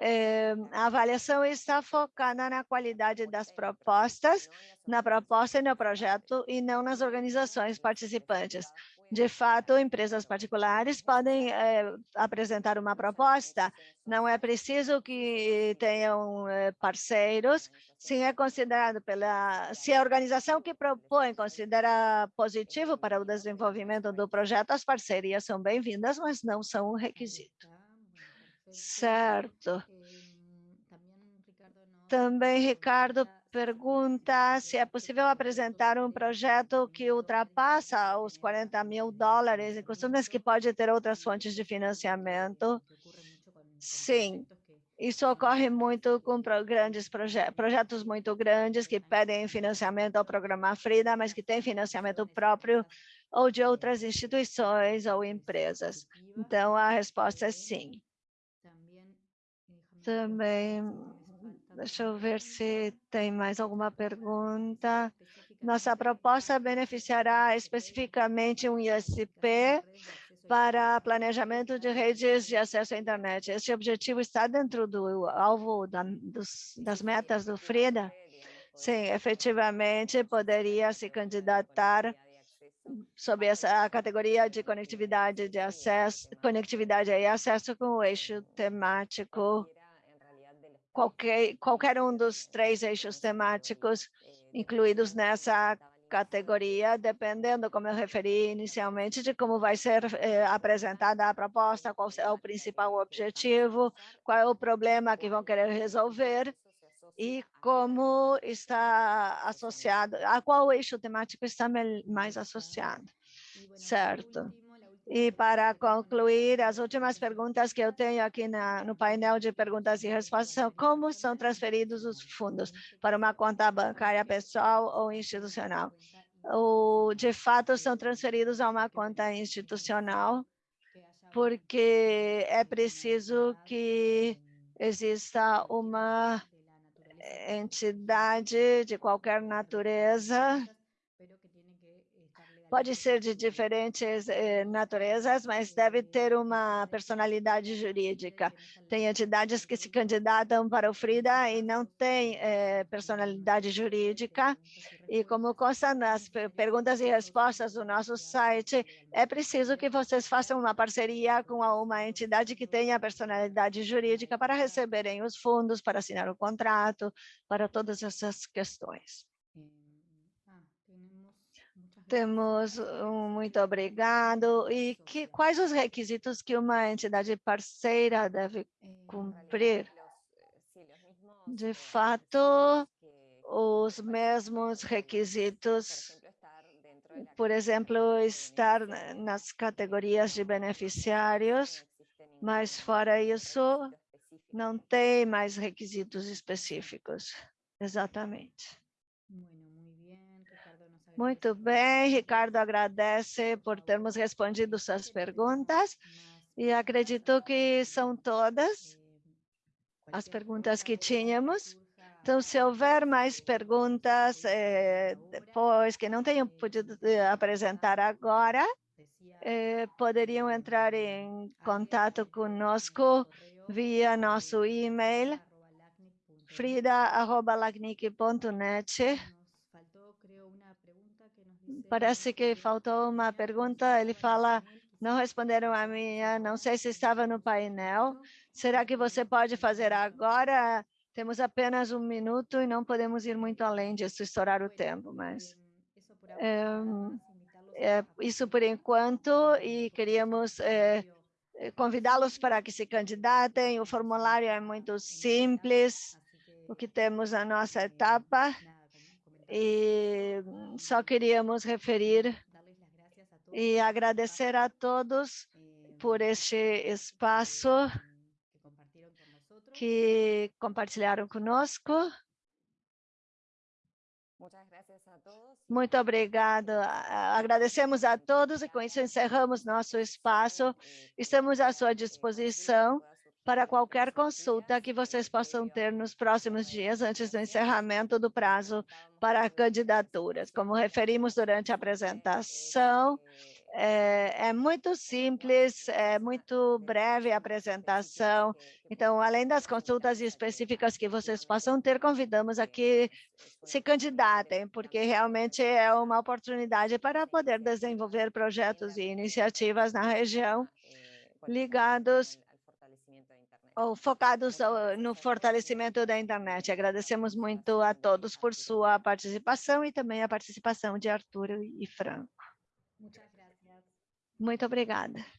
é, a avaliação está focada na qualidade das propostas, na proposta e no projeto, e não nas organizações participantes. De fato, empresas particulares podem é, apresentar uma proposta, não é preciso que tenham é, parceiros, se é considerado pela, se a organização que propõe considera positivo para o desenvolvimento do projeto, as parcerias são bem-vindas, mas não são um requisito. Certo. Também, Ricardo pergunta se é possível apresentar um projeto que ultrapassa os 40 mil dólares e costumes que pode ter outras fontes de financiamento. Sim, isso ocorre muito com grandes proje projetos muito grandes que pedem financiamento ao programa Frida, mas que têm financiamento próprio ou de outras instituições ou empresas. Então, a resposta é sim. Também Deixa eu ver se tem mais alguma pergunta. Nossa proposta beneficiará especificamente um ISP para planejamento de redes de acesso à internet. Este objetivo está dentro do alvo da, dos, das metas do FRIDA? Sim, efetivamente poderia se candidatar sob essa categoria de conectividade de acesso, conectividade e acesso com o eixo temático qualquer, qualquer um dos três eixos temáticos incluídos nessa categoria, dependendo, como eu referi inicialmente, de como vai ser eh, apresentada a proposta, qual é o principal objetivo, qual é o problema que vão querer resolver e como está associado, a qual eixo temático está mais associado, certo? E para concluir, as últimas perguntas que eu tenho aqui na, no painel de perguntas e respostas são como são transferidos os fundos para uma conta bancária pessoal ou institucional. Ou, de fato, são transferidos a uma conta institucional, porque é preciso que exista uma entidade de qualquer natureza pode ser de diferentes eh, naturezas, mas deve ter uma personalidade jurídica. Tem entidades que se candidatam para o FRIDA e não têm eh, personalidade jurídica, e como consta nas perguntas e respostas do nosso site, é preciso que vocês façam uma parceria com uma entidade que tenha personalidade jurídica para receberem os fundos, para assinar o contrato, para todas essas questões. Temos um muito obrigado. E que, quais os requisitos que uma entidade parceira deve cumprir? De fato, os mesmos requisitos, por exemplo, estar nas categorias de beneficiários, mas fora isso, não tem mais requisitos específicos. Exatamente. Muito bem, Ricardo agradece por termos respondido suas perguntas e acredito que são todas as perguntas que tínhamos. Então, se houver mais perguntas eh, depois que não tenham podido eh, apresentar agora, eh, poderiam entrar em contato conosco via nosso e-mail frida.lacnic.net Parece que faltou uma pergunta. Ele fala, não responderam a minha, não sei se estava no painel. Será que você pode fazer agora? Temos apenas um minuto e não podemos ir muito além disso, estourar o tempo, mas... É, é isso por enquanto e queríamos é, convidá-los para que se candidatem. O formulário é muito simples o que temos na nossa etapa e só queríamos referir e agradecer a todos por este espaço que compartilharam conosco. Muito obrigada. Agradecemos a todos e com isso encerramos nosso espaço. Estamos à sua disposição para qualquer consulta que vocês possam ter nos próximos dias antes do encerramento do prazo para candidaturas. Como referimos durante a apresentação, é, é, muito simples, é muito breve a apresentação. Então, além das consultas específicas que vocês possam ter, convidamos a que se candidatem, porque realmente é uma oportunidade para poder desenvolver projetos e iniciativas na região ligados focados no fortalecimento da internet. Agradecemos muito a todos por sua participação e também a participação de Arthur e Franco. Muito obrigada.